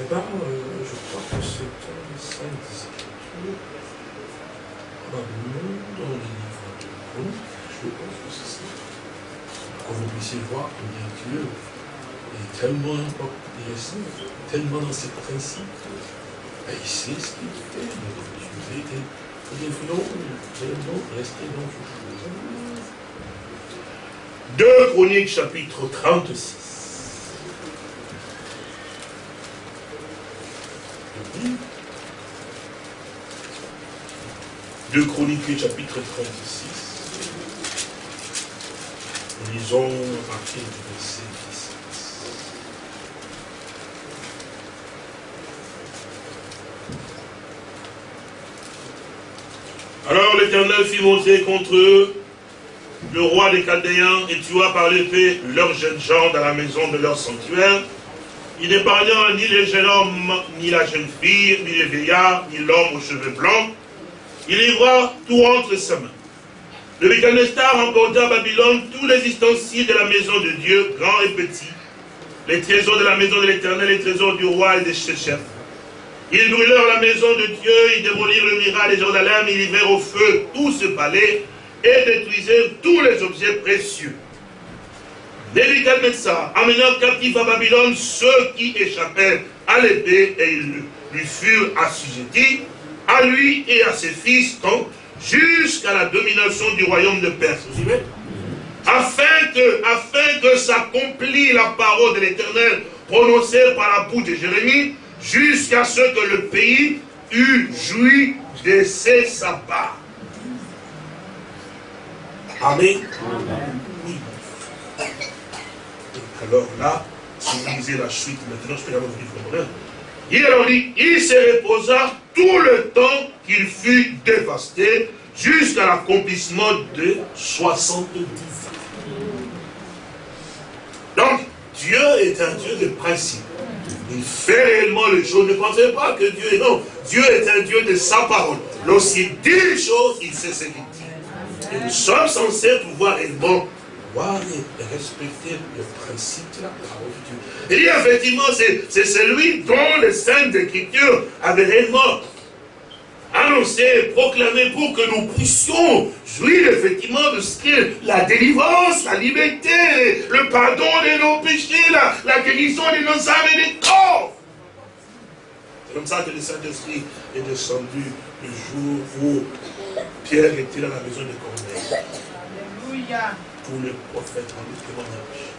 Eh bien, euh, je crois que c'est dans les Saintes Écritures, probablement dans les livres de Chroniques, je pense que vous puissiez voir combien Dieu est tellement intéressant, tellement dans ses principes. Il sait ce qu'il fait. Je vous ai dit, non, non, restez donc. 2 Chroniques chapitre 36. Deux Chroniques chapitre 36. Lisons à partir du verset 17. Alors l'Éternel fit monter contre eux le roi des Chaldéens et tua par l'épée leurs jeunes gens dans la maison de leur sanctuaire. Il n'épargna ni les jeunes hommes, ni la jeune fille, ni les vieillards, ni l'homme aux cheveux blancs. Il livra tout entre ses mains. Le Mécanestar emporta à Babylone tous les ustensiles de la maison de Dieu, grands et petits, les trésors de la maison de l'Éternel, les trésors du roi et des chefs. Ils brûlèrent la maison de Dieu, ils démolirent le miracle de Jérusalem, ils livrèrent au feu tout ce palais, et détruisait tous les objets précieux. Nebuchadnezzar amena captif à Babylone ceux qui échappèrent à l'épée et ils lui furent assujettis, à lui et à ses fils, jusqu'à la domination du royaume de Perse. Vous suivez afin que, afin que s'accomplit la parole de l'Éternel prononcée par la bouche de Jérémie, jusqu'à ce que le pays eût joui de ses sabbats. Amen. Alors là, si vous lisez la suite, maintenant je peux avoir le livre Il alors dit, il se reposa tout le temps qu'il fut dévasté jusqu'à l'accomplissement de 70 ans. Donc, Dieu est un Dieu de principe. Il fait réellement les choses. Ne pensez pas que Dieu est non. Dieu est un Dieu de sa parole. Lorsqu'il dit les choses, il sait ce qu'il dit. Nous sommes censés pouvoir réellement et respecter le principe de la parole de Dieu. Et effectivement, c'est celui dont les saintes écritures avaient réellement annoncé, proclamé pour que nous puissions jouir effectivement de ce qu'est la délivrance, la liberté, le pardon de nos péchés, la, la guérison de nos âmes et des corps. C'est comme ça que le Saint-Esprit est descendu le jour où Pierre était dans la maison de Corneille. Alléluia. Tous les prophètes ont le témoignage.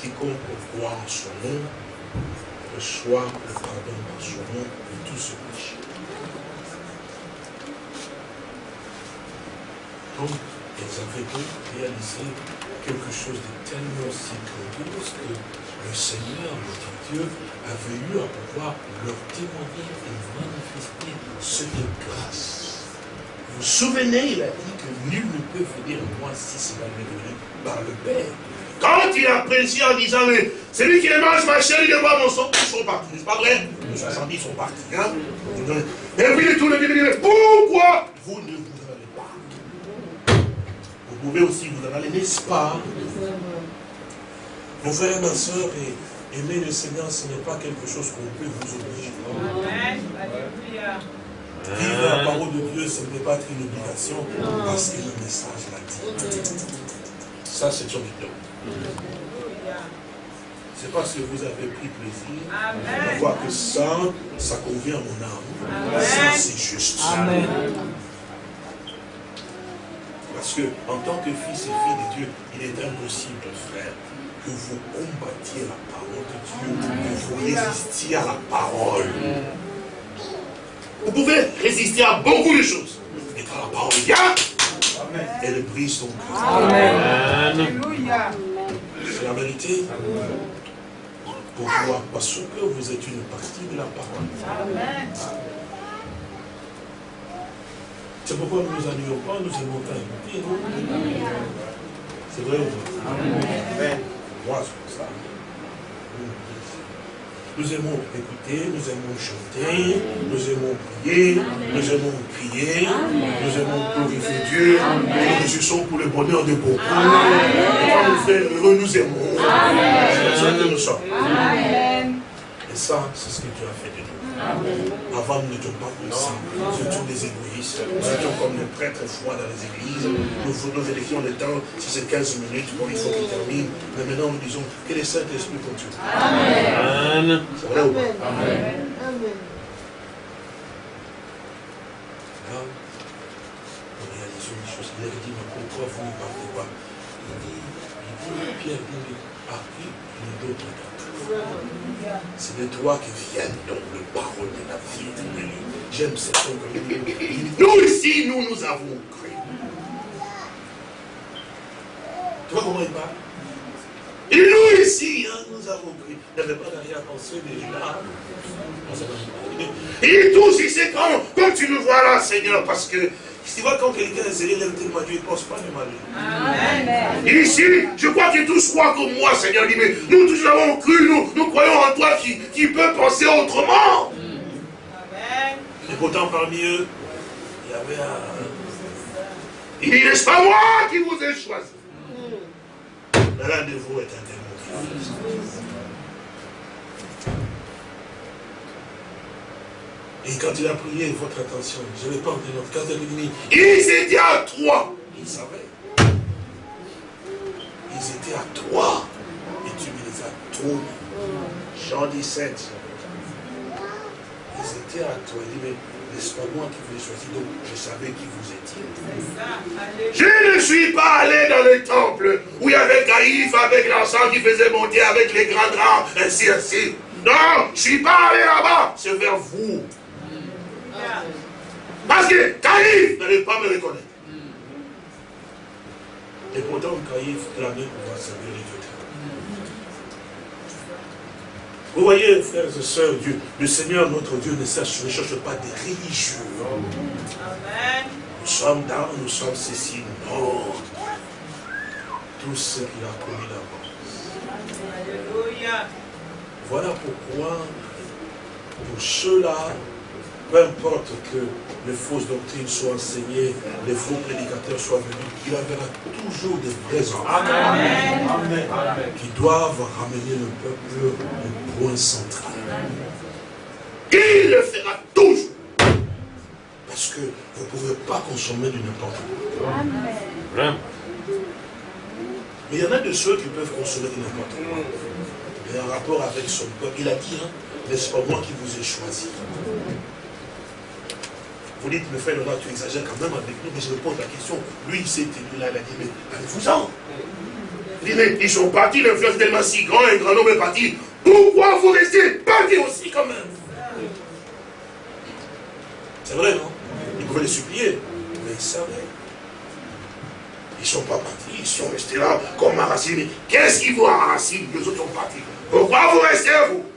Quiconque croit en son nom reçoit le pardon dans son nom de tout ce péché. Donc, ils avaient donc réalisé quelque chose de tellement si grandiose que le Seigneur, notre Dieu, avait eu à pouvoir leur témoigner et manifester cette grâce. Vous souvenez, il a dit que nul ne peut venir à moi si cela n'est venu par le Père. Quand il a apprécié en disant, mais celui qui mange ma chair, il boit mon sang, ils sont partis, n'est-ce pas vrai? Les 70 sont partis. Hein? Et puis tout le monde dit, pourquoi vous ne vous en allez pas? Vous pouvez aussi vous en aller, n'est-ce pas? Mon frère, ma soeur, aimer le Seigneur, ce n'est pas quelque chose qu'on peut vous obliger. Amen. Vivre la parole de Dieu, ce n'est pas être une obligation, parce que le message l'a dit. Ça, c'est son don. C'est parce que vous avez pris plaisir à voir que ça, ça convient à mon âme. Ça, c'est juste. Amen. Parce que, en tant que fils et fille de Dieu, il est impossible, frère, que vous combattiez la parole de Dieu, que vous résistiez à la parole. Vous pouvez résister à beaucoup de choses. Mais quand la parole vient, elle brise son cœur. Amen. C'est la vérité. Pourquoi Parce que vous êtes une partie de la parole. Amen. C'est pourquoi nous ne nous annulons pas, nous aimons pas écouter, C'est vrai ou pas? Amen. Moi, c'est ça. Nous aimons écouter, nous aimons chanter, nous aimons prier, nous aimons prier, nous aimons glorifier Dieu, nous réjouissons pour le bonheur de beaucoup. Quand nous frères heureux, nous aimons. C'est que nous sommes. Ça, c'est ce que Dieu a fait de nous. Avant, nous n'étions pas comme ça. Nous étions des égoïstes. Nous étions comme les prêtres froids dans les églises. Nous, nous élections le temps, si c'est 15 minutes, bon, il faut qu'il termine. Mais maintenant, nous disons que le Saint-Esprit continue. Amen. C'est vrai ou pas? Amen. Là, on réalise une chose. Il avait dit, mais pourquoi vous ne parlez pas? Il dit, il dit, Pierre dit, ah il y a d'autres gars. C'est de toi qui viennent donc les paroles de la vie éternelle. J'aime cette dit, Nous ici, nous, nous avons cru. Tu comment il parle Et nous ici, hein, nous avons cru. Il n'avait pas d'arrière-pensée déjà. Dit tous ici, quand, quand tu nous vois là, Seigneur, parce que tu vois, quand quelqu'un est sérieux, lève tellement Dieu, il ne pense pas le malheur. Amen. Il dit ici, je crois que tous croient comme moi, Seigneur. Il dit, mais nous tous avons cru, nous, nous croyons en toi qui, qui peut penser autrement. Et pourtant, parmi eux, il y avait un. Il dit, n'est-ce pas moi qui vous ai choisi? L'un de vous est un Et quand il a prié, votre attention, je vais pas de notre cas de l'ennemi. Ils étaient à trois. Ils savaient. Ils étaient à trois. Et tu me les as tournés. Jean 17. Ils étaient à toi. Il dit, mais n'est-ce pas moi qui vous ai choisi? Donc, je savais qui vous étiez. Je ne suis pas allé dans le temple où il y avait Caïphe avec l'encens qui faisait monter avec les grands draps, ainsi, ainsi. Non, je ne suis pas allé là-bas. C'est vers vous. Parce que Caïphe n'allait pas me reconnaître. Et pourtant, Caïphe clamait pouvoir servir les dieux. Vous voyez, frères et sœurs, Dieu, le Seigneur, notre Dieu, ne cherche, ne cherche pas des religieux. Nous sommes dans, nous sommes ceci. Non. Tout ce qu'il a promis d'avance. Voilà pourquoi, pour ceux-là, peu importe que les fausses doctrines soient enseignées, les faux prédicateurs soient venus, il y aura toujours des vrais enfants qui doivent ramener le peuple au point central. Il le fera toujours. Parce que vous ne pouvez pas consommer du n'importe quoi. Mais il y en a de ceux qui peuvent consommer du n'importe quoi. Mais en rapport avec son peuple, il a dit, hein, n'est-ce pas moi qui vous ai choisi? Vous dites, mais frère tu exagères quand même avec nous, mais je me pose la question. Lui, il s'est tenu là, il a dit, mais allez-vous-en. Il dit, mais ils sont partis, l'influence tellement si grand, un grand nombre est parti. Pourquoi vous restez partis aussi quand même? C'est vrai, non? Il pouvait les supplier, mais ils savaient. Ils ne sont pas partis, ils sont restés là comme Maracine. Mais qu'est-ce qu'ils voient à Maracine Les autres sont partis. Pourquoi vous restez, vous?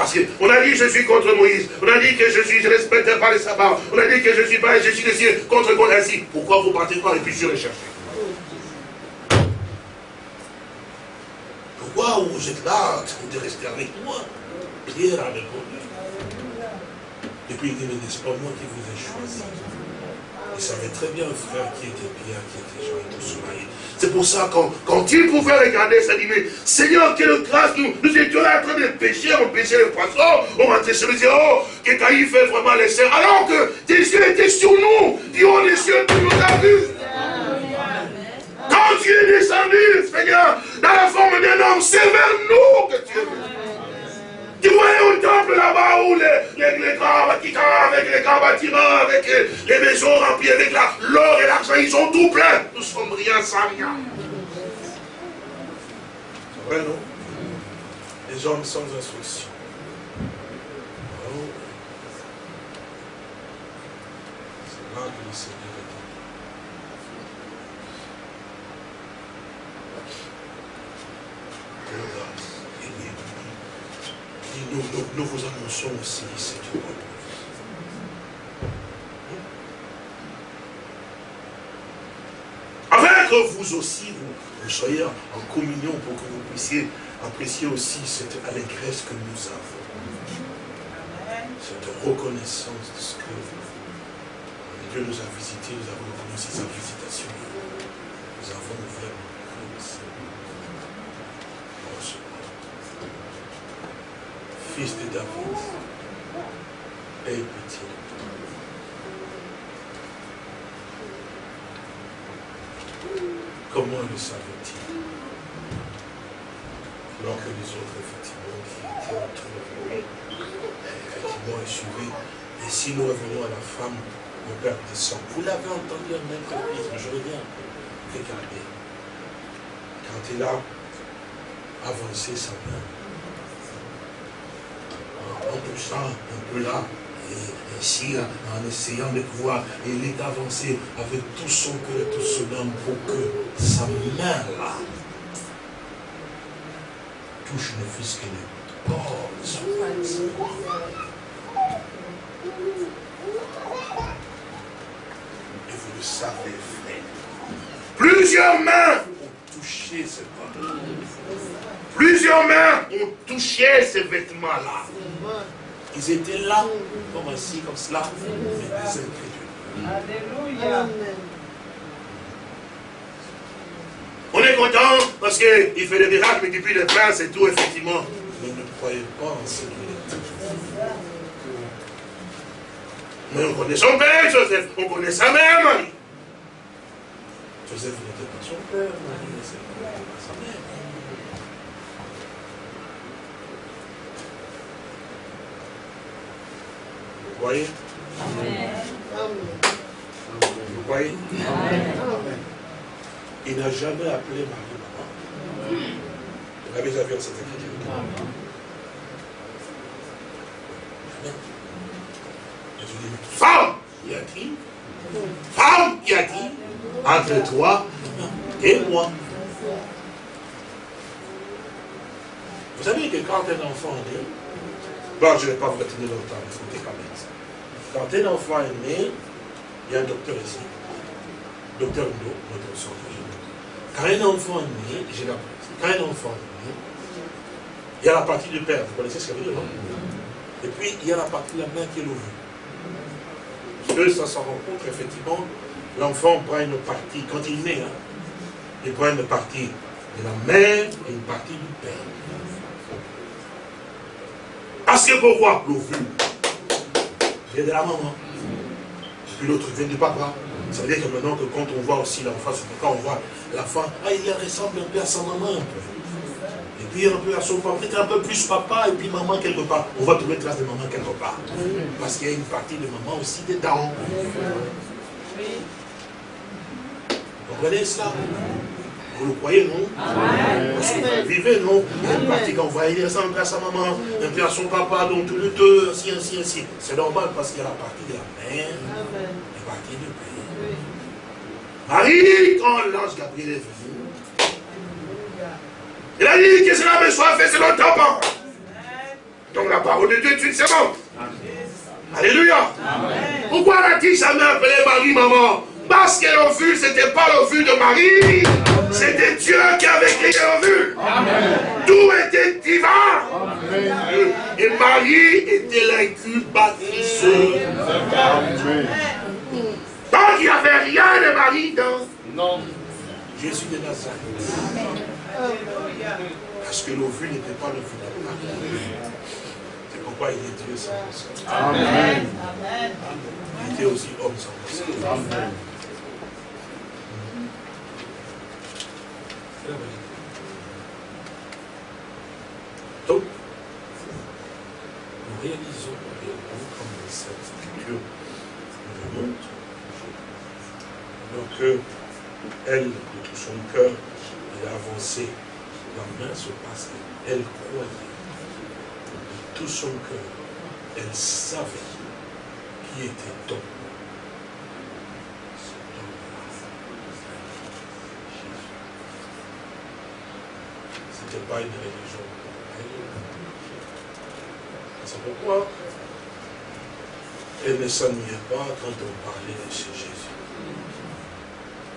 Parce qu'on a dit je suis contre Moïse, on a dit que je suis, je ne respecte pas les sabbats, on a dit que je suis pas, je suis décidé contre ainsi. Pourquoi vous partez pas et puis je les chercher Pourquoi vous êtes là, de rester avec moi? Pierre a répondu. Et puis il dit, n'est-ce pas moi qui vous ai choisi Il savait très bien, frère, qui était Pierre, qui était et tout cela. C'est pour ça, quand, quand il pouvait regarder, ça dit, mais Seigneur, quelle grâce, nous, nous étions là en train de pêcher, on pêchait les poissons, on rentrait sur les yeux, oh, que Caïphe fait vraiment les serres, alors que tes yeux étaient sur nous, du haut des cieux, tu nous as vus. Quand tu es descendu, Seigneur, dans la forme d'un homme, c'est vers nous que tu es venu. Tu voyais au temple là-bas où les, les, grands bâtiments, avec les grands bâtiments, avec les, maisons remplies avec l'or et l'argent, ils sont tout pleins. Nous sommes rien sans rien. C'est vrai, non? Les hommes sans instruction. Oh. C'est Seigneur est. Oh, grâce. Et nous, vous annonçons aussi, Seigneur. Afin que vous aussi, vous, soyez en communion pour que vous puissiez apprécier aussi cette allégresse que nous avons. Cette reconnaissance de ce que Dieu nous a visité, nous avons reconnu sa visitation. Nous avons ouvert nos cœurs, Seigneur. Fils de David, aie pitié. Comment le savait-il Alors que les autres, effectivement, qui étaient autour de lui, effectivement, suivaient. Et si nous revenons à la femme, mon père descend. Vous l'avez entendu en même temps, je reviens. Regardez. Quand il a avancé sa main, en touchant un peu là, et ainsi, en essayant de pouvoir, il est avancé avec tout son cœur et tout son âme pour que sa main là touche ne fût-ce que le bord de son Et vous le savez, frère. Plusieurs mains ont touché ce bord. Plusieurs mains ont touché ces vêtements-là. Ils étaient là, comme ainsi, comme cela, mais des incrédules. Alléluia. On est content parce qu'il fait des miracles, multiplie les pains, c'est tout, effectivement. Mais ne croyez pas en ce qu'il est. Mais on connaît son père, Joseph, on connaît sa mère, Marie. Joseph n'était pas son père, Marie n'était pas sa mère. Vous croyez Vous croyez Il n'a jamais appelé Marie maman. Vous l'avez déjà vu dans cette écriture. Je dis, femme, y a-t-il Femme, y a-t-il Entre toi et moi. Vous savez que quand un enfant est né, bon, je ne vais pas vous retenir longtemps, écoutez quand même. Quand un enfant est né, il y a un docteur ici. Docteur Ndo, notre. Quand un enfant est né, j'ai la Quand un enfant est né, il y a la partie du père, vous connaissez ce que veut dire, Et puis, il y a la partie de la mère qui est. Parce que ça s'en rencontre, effectivement, l'enfant prend une partie, quand il naît, hein, il prend une partie de la mère et une partie du père. Parce que pourquoi L'ovule vient de la maman. Puis l'autre vient du papa. Ça veut dire que maintenant que quand on voit aussi l'enfant, c'est pourquoi on voit l'enfant, ah, il ressemble un peu à sa maman. Et puis un peu à son papa, peut-être un peu plus papa et puis maman quelque part. On va trouver trace de maman quelque part. Parce qu'il y a une partie de maman aussi dedans. Vous comprenez cela Vous le croyez, non? Parce que vous vivez, non? Une partie qu'on voit, il ressemble à sa maman, un peu à son papa, donc tous les deux, ainsi, ainsi, ainsi. C'est normal parce qu'il y a la partie de la mère la partie du père. Marie, quand l'ange Gabriel est venu, il a dit que cela me soit fait selon ta parole. Donc la parole de Dieu est une semence. Alléluia. Pourquoi a-t-il jamais appelé Marie maman? Parce que l'ovule, ce n'était pas l'ovule de Marie. C'était Dieu qui avait créé l'ovule. Tout était divin. Et Marie était l'incubatrice. Donc il n'y avait rien de Marie dans Jésus de Nazareth. Parce que l'ovule n'était pas l'ovule de Marie. C'est pourquoi il est Dieu sans personne. Amen. Il était aussi homme sans. Amen. Donc, nous réalisons réellement comme cette écriture nous montre, alors que elle, de tout son cœur, elle a avancé, la main se passe, elle. Croyait, de tout son cœur, elle savait qui était donc cet homme-là. C'était une religion. C'est pourquoi elle ne s'ennuyait pas quand on parlait de ce Jésus.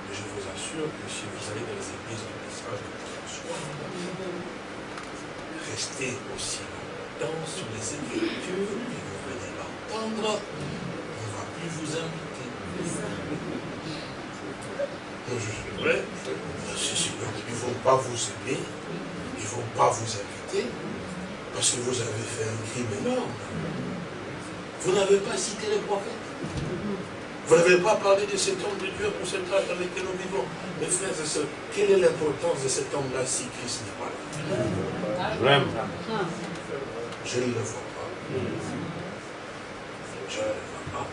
Mais je vous assure que si vous allez dans les églises du message de François, restez aussi longtemps sur les écritures et vous venez l'entendre, on ne va plus vous inviter. Non, je suis vrai. Si, ne vont pas vous aimer, pas vous inviter, parce que vous avez fait un crime énorme. Vous n'avez pas cité les prophètes. Vous n'avez pas parlé de cet homme de Dieu pour cet âge dans lequel nous vivons. Mes frères et sœurs, quelle est l'importance de cet homme-là si Christ n'est pas là? Vraiment. Je ne le vois pas. Je ne le vois pas.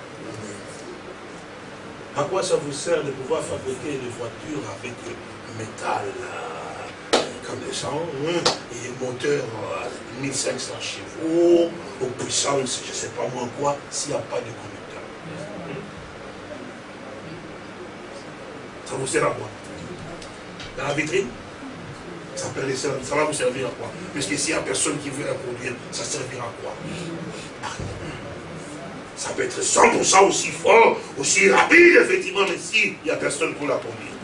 À quoi ça vous sert de pouvoir fabriquer des voitures avec métal? Euh, comme des gens, hein, et des moteurs à 1500 chevaux, aux puissances, je ne sais pas moi quoi, s'il n'y a pas de conducteur. Ça vous sert à quoi? Dans la vitrine? Ça, va vous servir à quoi? Parce que s'il n'y a personne qui veut la produire, ça servira à quoi? Ça peut être 100% aussi fort, aussi rapide, effectivement, mais s'il n'y a personne pour la produire,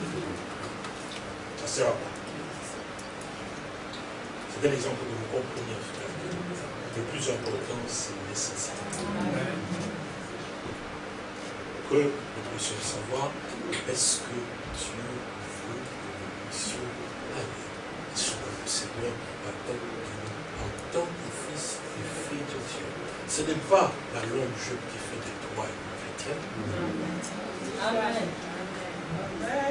ça sert à quoi? C'est un exemple que vous compreniez, frère. Le plus important, c'est l'essentiel. Que nous puissions savoir est-ce que Dieu veut que nous puissions aller sur le Seigneur attend de nous en tant que fils et fille de Dieu? Ce n'est pas la longue jupe qui fait de toi une chrétienne.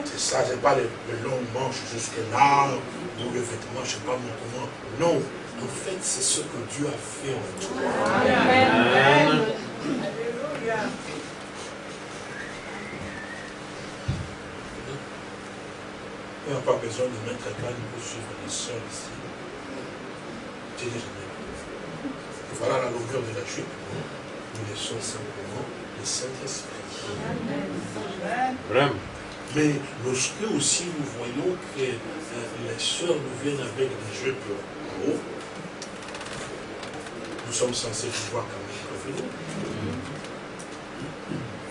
C'est ça, c'est pas le, le long manche jusque là, ou le vêtement, je ne sais pas mon comment. Non, en fait, c'est ce que Dieu a fait en toi. Amen. Il n'y a pas besoin de mettre un canne pour suivre les sœurs ici. Voilà la longueur de la jupe. Nous laissons simplement le Saint-Esprit. Vraiment. Mais lorsque aussi nous voyons que euh, les sœurs nous viennent avec des jupes hauts, nous sommes censés pouvoir quand même prévenir.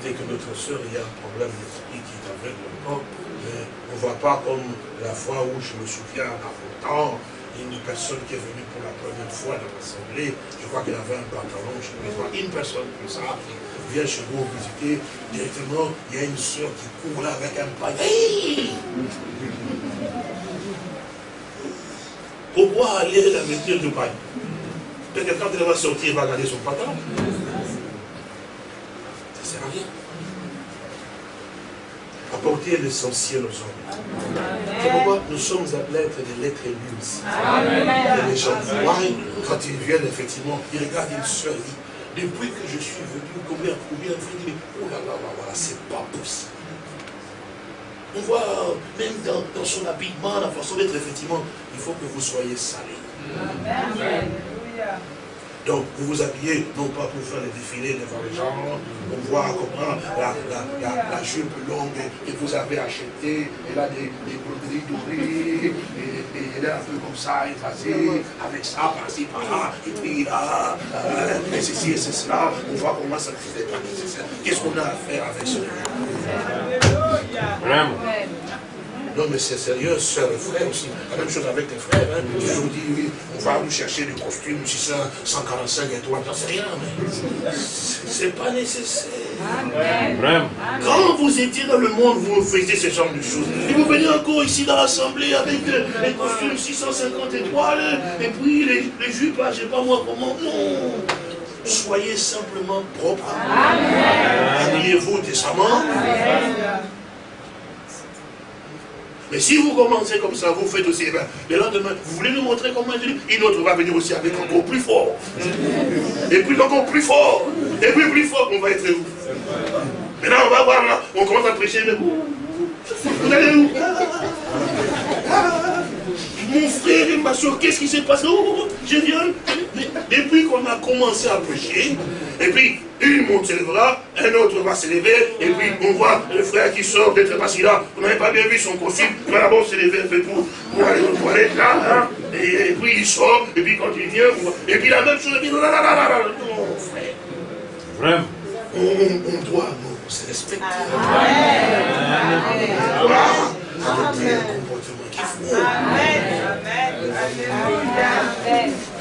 Dès que notre sœur a un problème d'esprit qui est aveugle encore, mais on ne voit pas comme la fois où je me souviens à longtemps, une personne qui est venue pour la première fois dans l'assemblée, je crois qu'elle avait un pantalon, je ne pas, une personne comme ça vient chez vous visiter, directement, il y a une soeur qui court là avec un panier. Pourquoi aller la mettre de paille Peut-être que quand elle va sortir, elle va garder son pantalon. Ça ne sert à rien. Apporter l'essentiel aux hommes. C'est pourquoi nous sommes appelés à être des lettres lues aussi. Et les gens voient, quand ils viennent, effectivement, ils regardent une soeur, ils depuis que je suis venu, combien, combien de fois, disent, oh là là là, voilà, c'est pas possible. On voit, même dans, dans son habillement, la façon d'être, effectivement, il faut que vous soyez salés. Donc, vous vous habillez, non pas pour faire des défilés devant les gens, pour voir comment la, la, la, la jupe longue que vous avez achetée, elle a des, des broderies dorées, est un peu comme ça, écrasée, avec ça, par-ci, par-là, et puis là, euh, et ceci et c'est cela, on voit comment ça ne fait pas nécessaire. Qu'est-ce qu'on a à faire avec ce Vraiment? Non, mais c'est sérieux, sœurs et frères aussi. La même chose avec les frères. Hein. Ils nous disent, oui, on va nous chercher des costumes, 600, 145 étoiles, j'en sais rien, mais c'est pas nécessaire. Vraiment. Quand vous étiez dans le monde, vous faisiez ce genre de choses. Et vous venez encore ici dans l'assemblée avec euh, les costumes 650 étoiles, et puis les, les jupes, ah, je sais pas moi comment. Non. Soyez simplement propres. Habillez-vous décemment. Mais si vous commencez comme ça, vous faites aussi, eh ben, le lendemain, vous voulez nous montrer comment dis, une autre va venir aussi avec encore plus fort. Et puis encore plus fort. Et puis plus fort, on va être où? Maintenant, on va voir là, on commence à prêcher, mais vous, vous allez où? Mon frère et ma soeur, qu'est-ce qui s'est passé? Oh, Je viens. Mais depuis qu'on a commencé à prêcher, et puis une monte un autre va se lever, et puis on voit le frère qui sort d'être assis là. Vous n'avez pas bien vu son costume, il va d'abord se lever un peu pour, pour aller aux toilettes là, hein, et, et puis il sort, et puis quand il vient, on voit- et puis la même chose, et puis là, là, là, là, là, non, frère, Vraiment? on, on- on doit se respecter. Voilà. Adopter Amen. Amen. Amen. Amen.